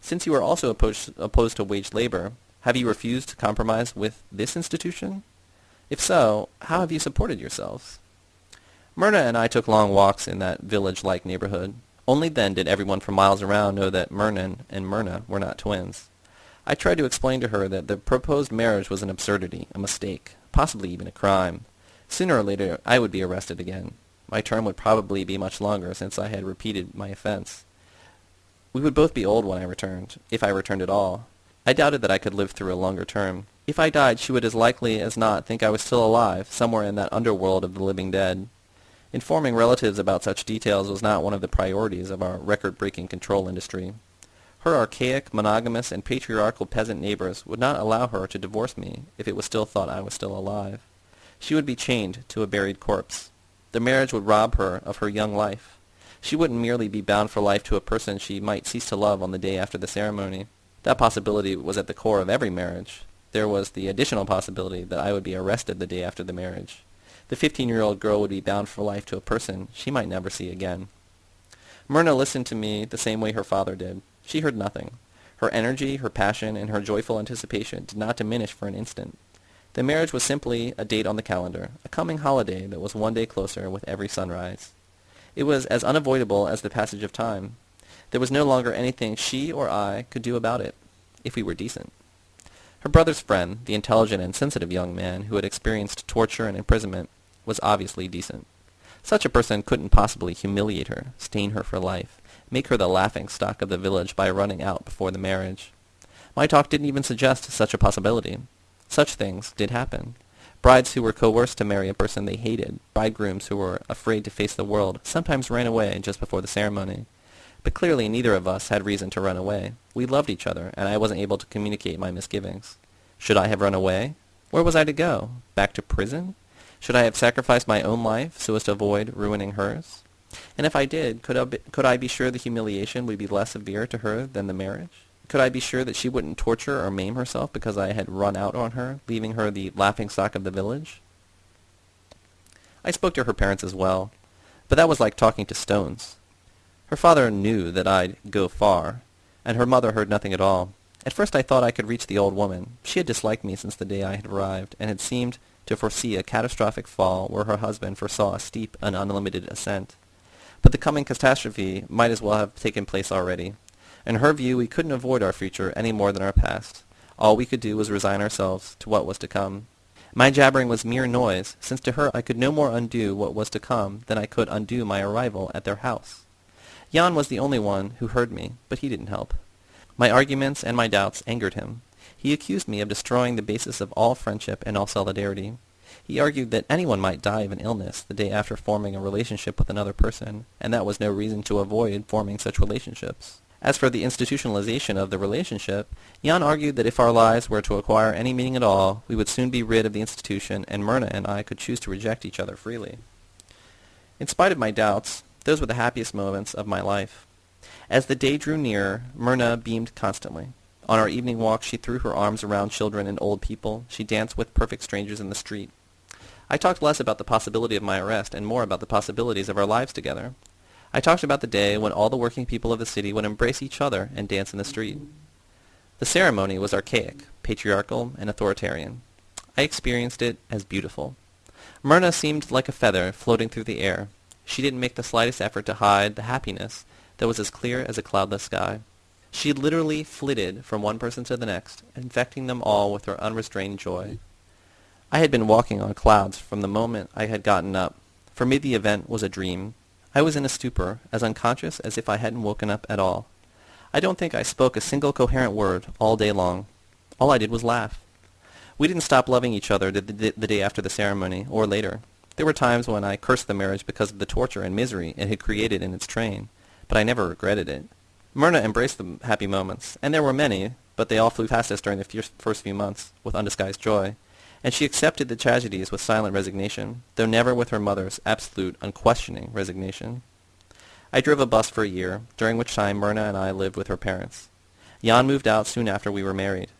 Speaker 1: Since you are also opposed, opposed to wage labor, have you refused to compromise with this institution? If so, how have you supported yourselves? Myrna and I took long walks in that village-like neighborhood. Only then did everyone for miles around know that Myrna and Myrna were not twins. I tried to explain to her that the proposed marriage was an absurdity, a mistake, possibly even a crime. Sooner or later I would be arrested again. My term would probably be much longer since I had repeated my offense. We would both be old when I returned, if I returned at all. I doubted that I could live through a longer term. If I died, she would as likely as not think I was still alive, somewhere in that underworld of the living dead. Informing relatives about such details was not one of the priorities of our record-breaking control industry. Her archaic, monogamous, and patriarchal peasant neighbors would not allow her to divorce me if it was still thought I was still alive. She would be chained to a buried corpse. The marriage would rob her of her young life. She wouldn't merely be bound for life to a person she might cease to love on the day after the ceremony. That possibility was at the core of every marriage. There was the additional possibility that I would be arrested the day after the marriage. The fifteen-year-old girl would be bound for life to a person she might never see again. Myrna listened to me the same way her father did. She heard nothing. Her energy, her passion, and her joyful anticipation did not diminish for an instant. The marriage was simply a date on the calendar, a coming holiday that was one day closer with every sunrise. It was as unavoidable as the passage of time. There was no longer anything she or I could do about it, if we were decent. Her brother's friend, the intelligent and sensitive young man who had experienced torture and imprisonment, was obviously decent. Such a person couldn't possibly humiliate her, stain her for life, make her the laughing stock of the village by running out before the marriage. My talk didn't even suggest such a possibility. Such things did happen. Brides who were coerced to marry a person they hated, bridegrooms who were afraid to face the world, sometimes ran away just before the ceremony. But clearly neither of us had reason to run away. We loved each other, and I wasn't able to communicate my misgivings. Should I have run away? Where was I to go? Back to prison? Should I have sacrificed my own life so as to avoid ruining hers? And if I did, could I, be, could I be sure the humiliation would be less severe to her than the marriage? Could I be sure that she wouldn't torture or maim herself because I had run out on her, leaving her the laughing-stock of the village? I spoke to her parents as well, but that was like talking to stones. Her father knew that I'd go far, and her mother heard nothing at all. At first I thought I could reach the old woman. She had disliked me since the day I had arrived, and had seemed to foresee a catastrophic fall where her husband foresaw a steep and unlimited ascent. But the coming catastrophe might as well have taken place already. In her view, we couldn't avoid our future any more than our past. All we could do was resign ourselves to what was to come. My jabbering was mere noise, since to her I could no more undo what was to come than I could undo my arrival at their house. Jan was the only one who heard me, but he didn't help. My arguments and my doubts angered him. He accused me of destroying the basis of all friendship and all solidarity. He argued that anyone might die of an illness the day after forming a relationship with another person, and that was no reason to avoid forming such relationships. As for the institutionalization of the relationship, Jan argued that if our lives were to acquire any meaning at all, we would soon be rid of the institution, and Myrna and I could choose to reject each other freely. In spite of my doubts, those were the happiest moments of my life. As the day drew nearer, Myrna beamed constantly. On our evening walks she threw her arms around children and old people. She danced with perfect strangers in the street. I talked less about the possibility of my arrest and more about the possibilities of our lives together. I talked about the day when all the working people of the city would embrace each other and dance in the street. The ceremony was archaic, patriarchal, and authoritarian. I experienced it as beautiful. Myrna seemed like a feather floating through the air. She didn't make the slightest effort to hide the happiness that was as clear as a cloudless sky. She literally flitted from one person to the next, infecting them all with her unrestrained joy. I had been walking on clouds from the moment I had gotten up. For me the event was a dream, I was in a stupor, as unconscious as if I hadn't woken up at all. I don't think I spoke a single coherent word all day long. All I did was laugh. We didn't stop loving each other the, the, the, day after the ceremony, or later. There were times when I cursed the marriage because of the torture and misery it had created in its train, but I never regretted it. Myrna embraced the happy moments, and there were many, but they all flew past us during the first few months, with undisguised joy and she accepted the tragedies with silent resignation, though never with her mother's absolute, unquestioning resignation. I drove a bus for a year, during which time Myrna and I lived with her parents. Jan moved out soon after we were married.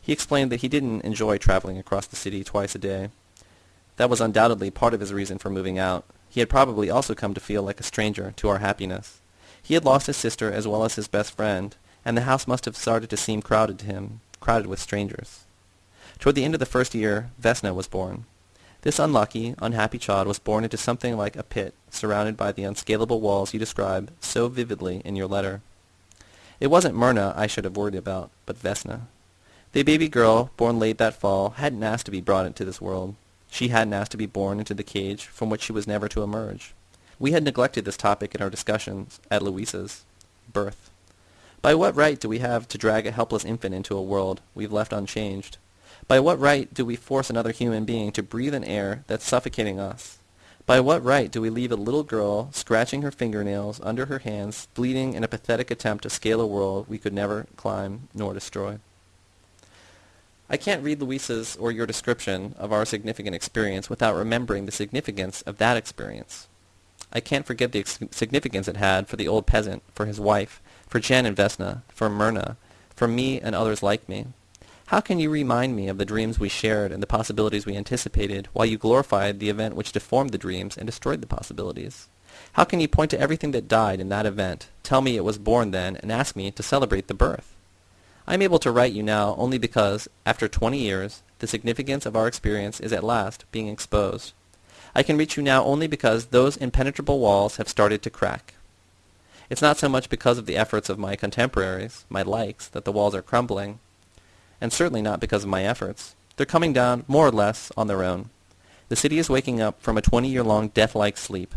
Speaker 1: He explained that he didn't enjoy traveling across the city twice a day. That was undoubtedly part of his reason for moving out. He had probably also come to feel like a stranger to our happiness. He had lost his sister as well as his best friend, and the house must have started to seem crowded to him, crowded with strangers. Toward the end of the first year, Vesna was born. This unlucky, unhappy child was born into something like a pit, surrounded by the unscalable walls you describe so vividly in your letter. It wasn't Myrna I should have worried about, but Vesna. The baby girl, born late that fall, hadn't asked to be brought into this world. She hadn't asked to be born into the cage from which she was never to emerge. We had neglected this topic in our discussions at Louisa's. Birth. By what right do we have to drag a helpless infant into a world we've left unchanged? By what right do we force another human being to breathe an air that's suffocating us? By what right do we leave a little girl scratching her fingernails under her hands, bleeding in a pathetic attempt to scale a world we could never climb nor destroy? I can't read Louisa's or your description of our significant experience without remembering the significance of that experience. I can't forget the significance it had for the old peasant, for his wife, for Jan and Vesna, for Myrna, for me and others like me. How can you remind me of the dreams we shared and the possibilities we anticipated, while you glorified the event which deformed the dreams and destroyed the possibilities? How can you point to everything that died in that event, tell me it was born then, and ask me to celebrate the birth? I am able to write you now only because, after twenty years, the significance of our experience is at last being exposed. I can reach you now only because those impenetrable walls have started to crack. It's not so much because of the efforts of my contemporaries, my likes, that the walls are crumbling, and certainly not because of my efforts. They're coming down, more or less, on their own. The city is waking up from a 20-year-long death-like sleep.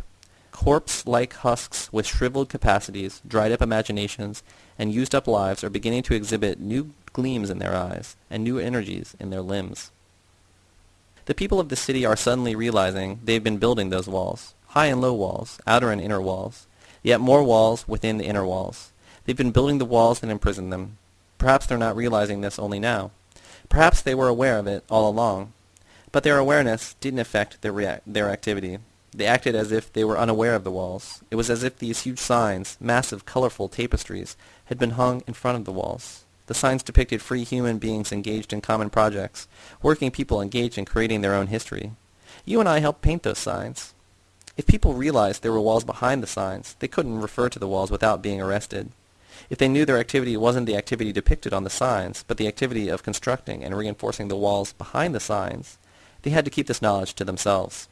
Speaker 1: Corpse-like husks with shriveled capacities, dried-up imaginations, and used-up lives are beginning to exhibit new gleams in their eyes and new energies in their limbs. The people of the city are suddenly realizing they've been building those walls, high and low walls, outer and inner walls, yet more walls within the inner walls. They've been building the walls that imprison them. Perhaps they're not realizing this only now. Perhaps they were aware of it all along. But their awareness didn't affect their, their activity. They acted as if they were unaware of the walls. It was as if these huge signs, massive, colorful tapestries, had been hung in front of the walls. The signs depicted free human beings engaged in common projects, working people engaged in creating their own history. You and I helped paint those signs. If people realized there were walls behind the signs, they couldn't refer to the walls without being arrested. If they knew their activity wasn't the activity depicted on the signs, but the activity of constructing and reinforcing the walls behind the signs, they had to keep this knowledge to themselves.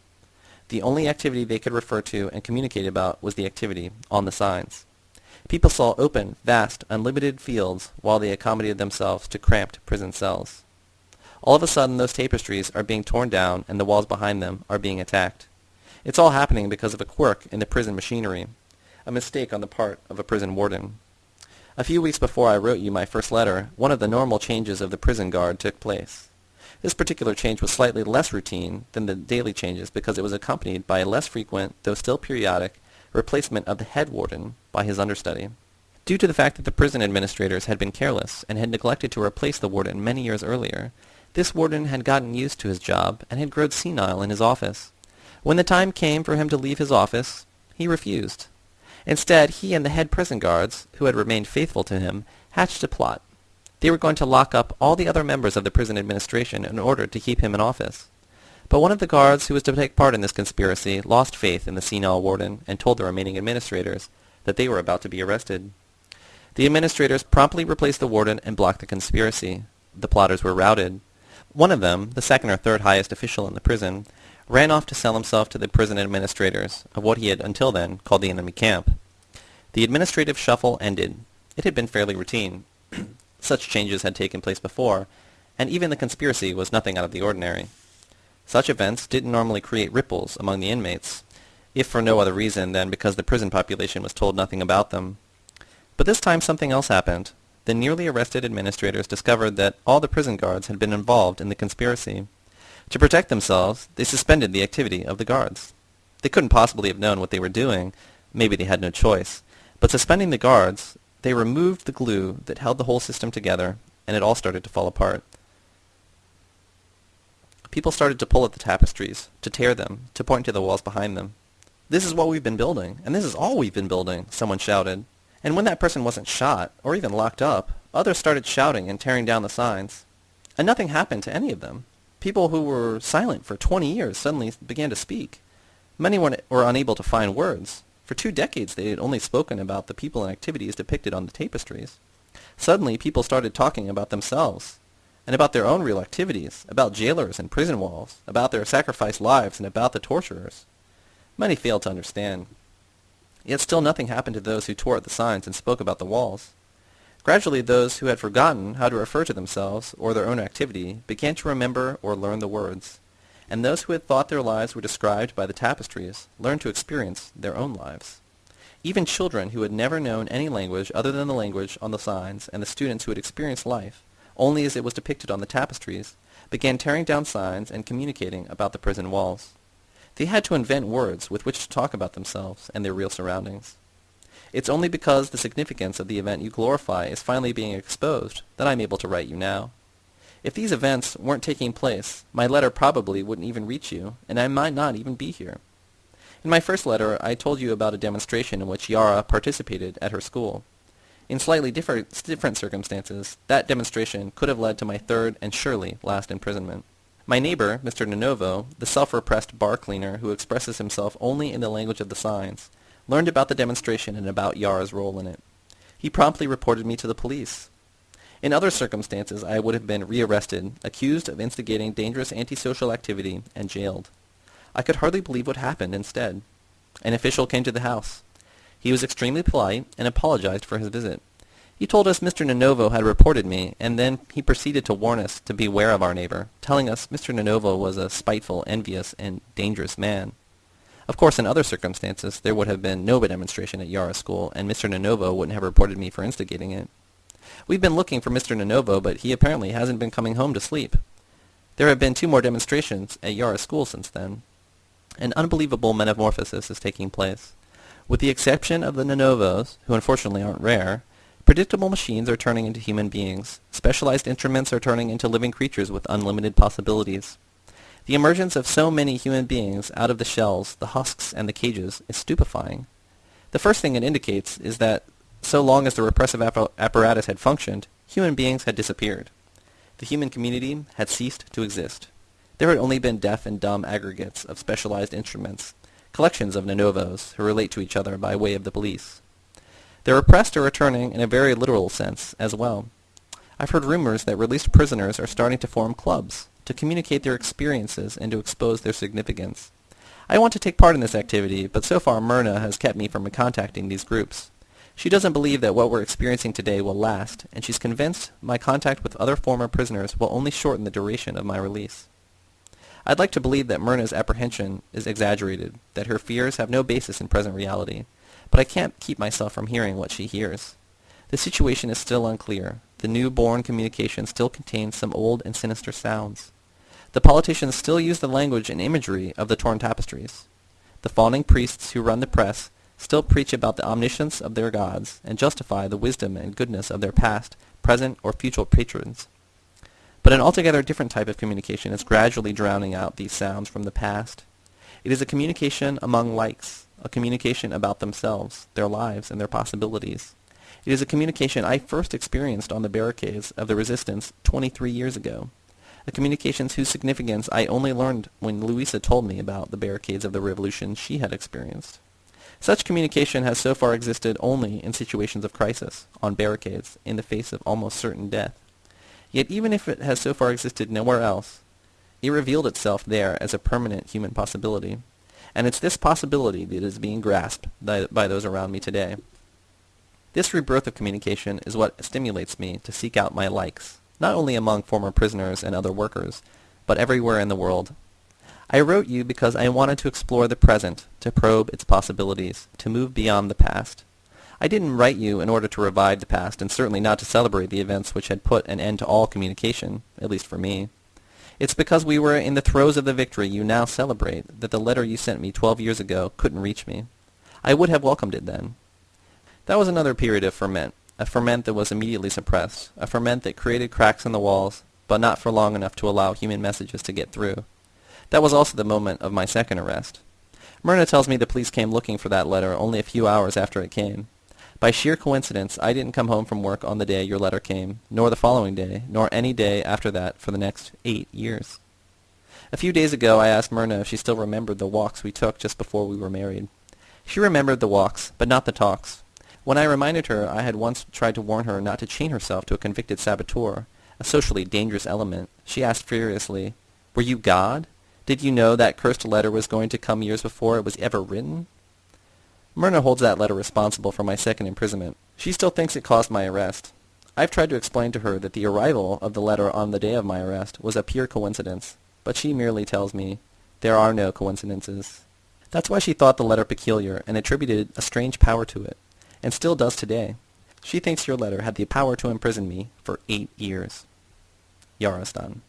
Speaker 1: The only activity they could refer to and communicate about was the activity on the signs. People saw open, vast, unlimited fields while they accommodated themselves to cramped prison cells. All of a sudden those tapestries are being torn down and the walls behind them are being attacked. It's all happening because of a quirk in the prison machinery, a mistake on the part of a prison warden. A few weeks before I wrote you my first letter, one of the normal changes of the prison guard took place. This particular change was slightly less routine than the daily changes because it was accompanied by a less frequent, though still periodic, replacement of the head warden by his understudy. Due to the fact that the prison administrators had been careless and had neglected to replace the warden many years earlier, this warden had gotten used to his job and had grown senile in his office. When the time came for him to leave his office, he refused. Instead, he and the head prison guards, who had remained faithful to him, hatched a plot. They were going to lock up all the other members of the prison administration in order to keep him in office. But one of the guards who was to take part in this conspiracy lost faith in the senile warden and told the remaining administrators that they were about to be arrested. The administrators promptly replaced the warden and blocked the conspiracy. The plotters were routed. One of them, the second or third highest official in the prison, ran off to sell himself to the prison administrators of what he had until then called the enemy camp. The administrative shuffle ended. It had been fairly routine. Such changes had taken place before, and even the conspiracy was nothing out of the ordinary. Such events didn't normally create ripples among the inmates, if for no other reason than because the prison population was told nothing about them. But this time something else happened. The nearly arrested administrators discovered that all the prison guards had been involved in the conspiracy. To protect themselves, they suspended the activity of the guards. They couldn't possibly have known what they were doing. Maybe they had no choice. But suspending the guards, they removed the glue that held the whole system together, and it all started to fall apart. People started to pull at the tapestries, to tear them, to point to the walls behind them. This is what we've been building, and this is all we've been building, someone shouted. And when that person wasn't shot, or even locked up, others started shouting and tearing down the signs. And nothing happened to any of them. People who were silent for 20 years suddenly began to speak. Many were, were unable to find words. For two decades they had only spoken about the people and activities depicted on the tapestries. Suddenly people started talking about themselves, and about their own real activities, about jailers and prison walls, about their sacrificed lives, and about the torturers. Many failed to understand. Yet still nothing happened to those who tore at the signs and spoke about the walls. Gradually those who had forgotten how to refer to themselves or their own activity began to remember or learn the words. and those who had thought their lives were described by the tapestries learned to experience their own lives. Even children who had never known any language other than the language on the signs, and the students who had experienced life only as it was depicted on the tapestries, began tearing down signs and communicating about the prison walls. They had to invent words with which to talk about themselves and their real surroundings. It's only because the significance of the event you glorify is finally being exposed that I'm able to write you now. If these events weren't taking place, my letter probably wouldn't even reach you, and I might not even be here. In my first letter, I told you about a demonstration in which Yara participated at her school. In slightly different, different circumstances, that demonstration could have led to my third and surely last imprisonment. My neighbor, Mr. Nonovo, the self-repressed bar cleaner who expresses himself only in the language of the signs, learned about the demonstration and about Yara's role in it. He promptly reported me to the police. In other circumstances, I would have been rearrested, accused of instigating dangerous antisocial activity, and jailed. I could hardly believe what happened instead. An official came to the house. He was extremely polite and apologized for his visit. He told us Mr. Nonovo had reported me, and then he proceeded to warn us to beware of our neighbor, telling us Mr. Nonovo was a spiteful, envious, and dangerous man. Of course, in other circumstances, there would have been no demonstration at Yara School, and Mr. Nonovo wouldn't have reported me for instigating it. We've been looking for Mr. Nonovo, but he apparently hasn't been coming home to sleep. There have been two more demonstrations at Yara School since then. An unbelievable metamorphosis is taking place. With the exception of the Nonovos, who unfortunately aren't rare, predictable machines are turning into human beings. Specialized instruments are turning into living creatures with unlimited possibilities. The emergence of so many human beings out of the shells, the husks, and the cages is stupefying. The first thing it indicates is that so long as the repressive apparatus had functioned, human beings had disappeared. The human community had ceased to exist. There had only been deaf and dumb aggregates of specialized instruments, collections of Nonovos who relate to each other by way of the police. The repressed are returning in a very literal sense as well. I've heard rumors that released prisoners are starting to form clubs to communicate their experiences and to expose their significance. I want to take part in this activity, but so far Myrna has kept me from contacting these groups. She doesn't believe that what we're experiencing today will last, and she's convinced my contact with other former prisoners will only shorten the duration of my release. I'd like to believe that Myrna's apprehension is exaggerated, that her fears have no basis in present reality, but I can't keep myself from hearing what she hears. The situation is still unclear. The new-born communication still contains some old and sinister sounds. The politicians still use the language and imagery of the torn tapestries. The fawning priests who run the press still preach about the omniscience of their gods and justify the wisdom and goodness of their past, present, or future patrons. But an altogether different type of communication is gradually drowning out these sounds from the past. It is a communication among likes, a communication about themselves, their lives, and their possibilities. It is a communication I first experienced on the barricades of the resistance 23 years ago. A communication whose significance I only learned when Louisa told me about the barricades of the revolution she had experienced. Such communication has so far existed only in situations of crisis, on barricades, in the face of almost certain death. Yet even if it has so far existed nowhere else, it revealed itself there as a permanent human possibility. And it's this possibility that is being grasped by, those around me today. This rebirth of communication is what stimulates me to seek out my likes, not only among former prisoners and other workers, but everywhere in the world. I wrote you because I wanted to explore the present, to probe its possibilities, to move beyond the past. I didn't write you in order to revive the past, and certainly not to celebrate the events which had put an end to all communication, at least for me. It's because we were in the throes of the victory you now celebrate that the letter you sent me twelve years ago couldn't reach me. I would have welcomed it then. That was another period of ferment, a ferment that was immediately suppressed, a ferment that created cracks in the walls, but not for long enough to allow human messages to get through. That was also the moment of my second arrest. Myrna tells me the police came looking for that letter only a few hours after it came. By sheer coincidence, I didn't come home from work on the day your letter came, nor the following day, nor any day after that for the next eight years. A few days ago I asked Myrna if she still remembered the walks we took just before we were married. She remembered the walks, but not the talks. When I reminded her I had once tried to warn her not to chain herself to a convicted saboteur, a socially dangerous element, she asked furiously, Were you God? Did you know that cursed letter was going to come years before it was ever written? Myrna holds that letter responsible for my second imprisonment. She still thinks it caused my arrest. I've tried to explain to her that the arrival of the letter on the day of my arrest was a pure coincidence, but she merely tells me there are no coincidences. That's why she thought the letter peculiar and attributed a strange power to it, and still does today. She thinks your letter had the power to imprison me for eight years. Yarostan.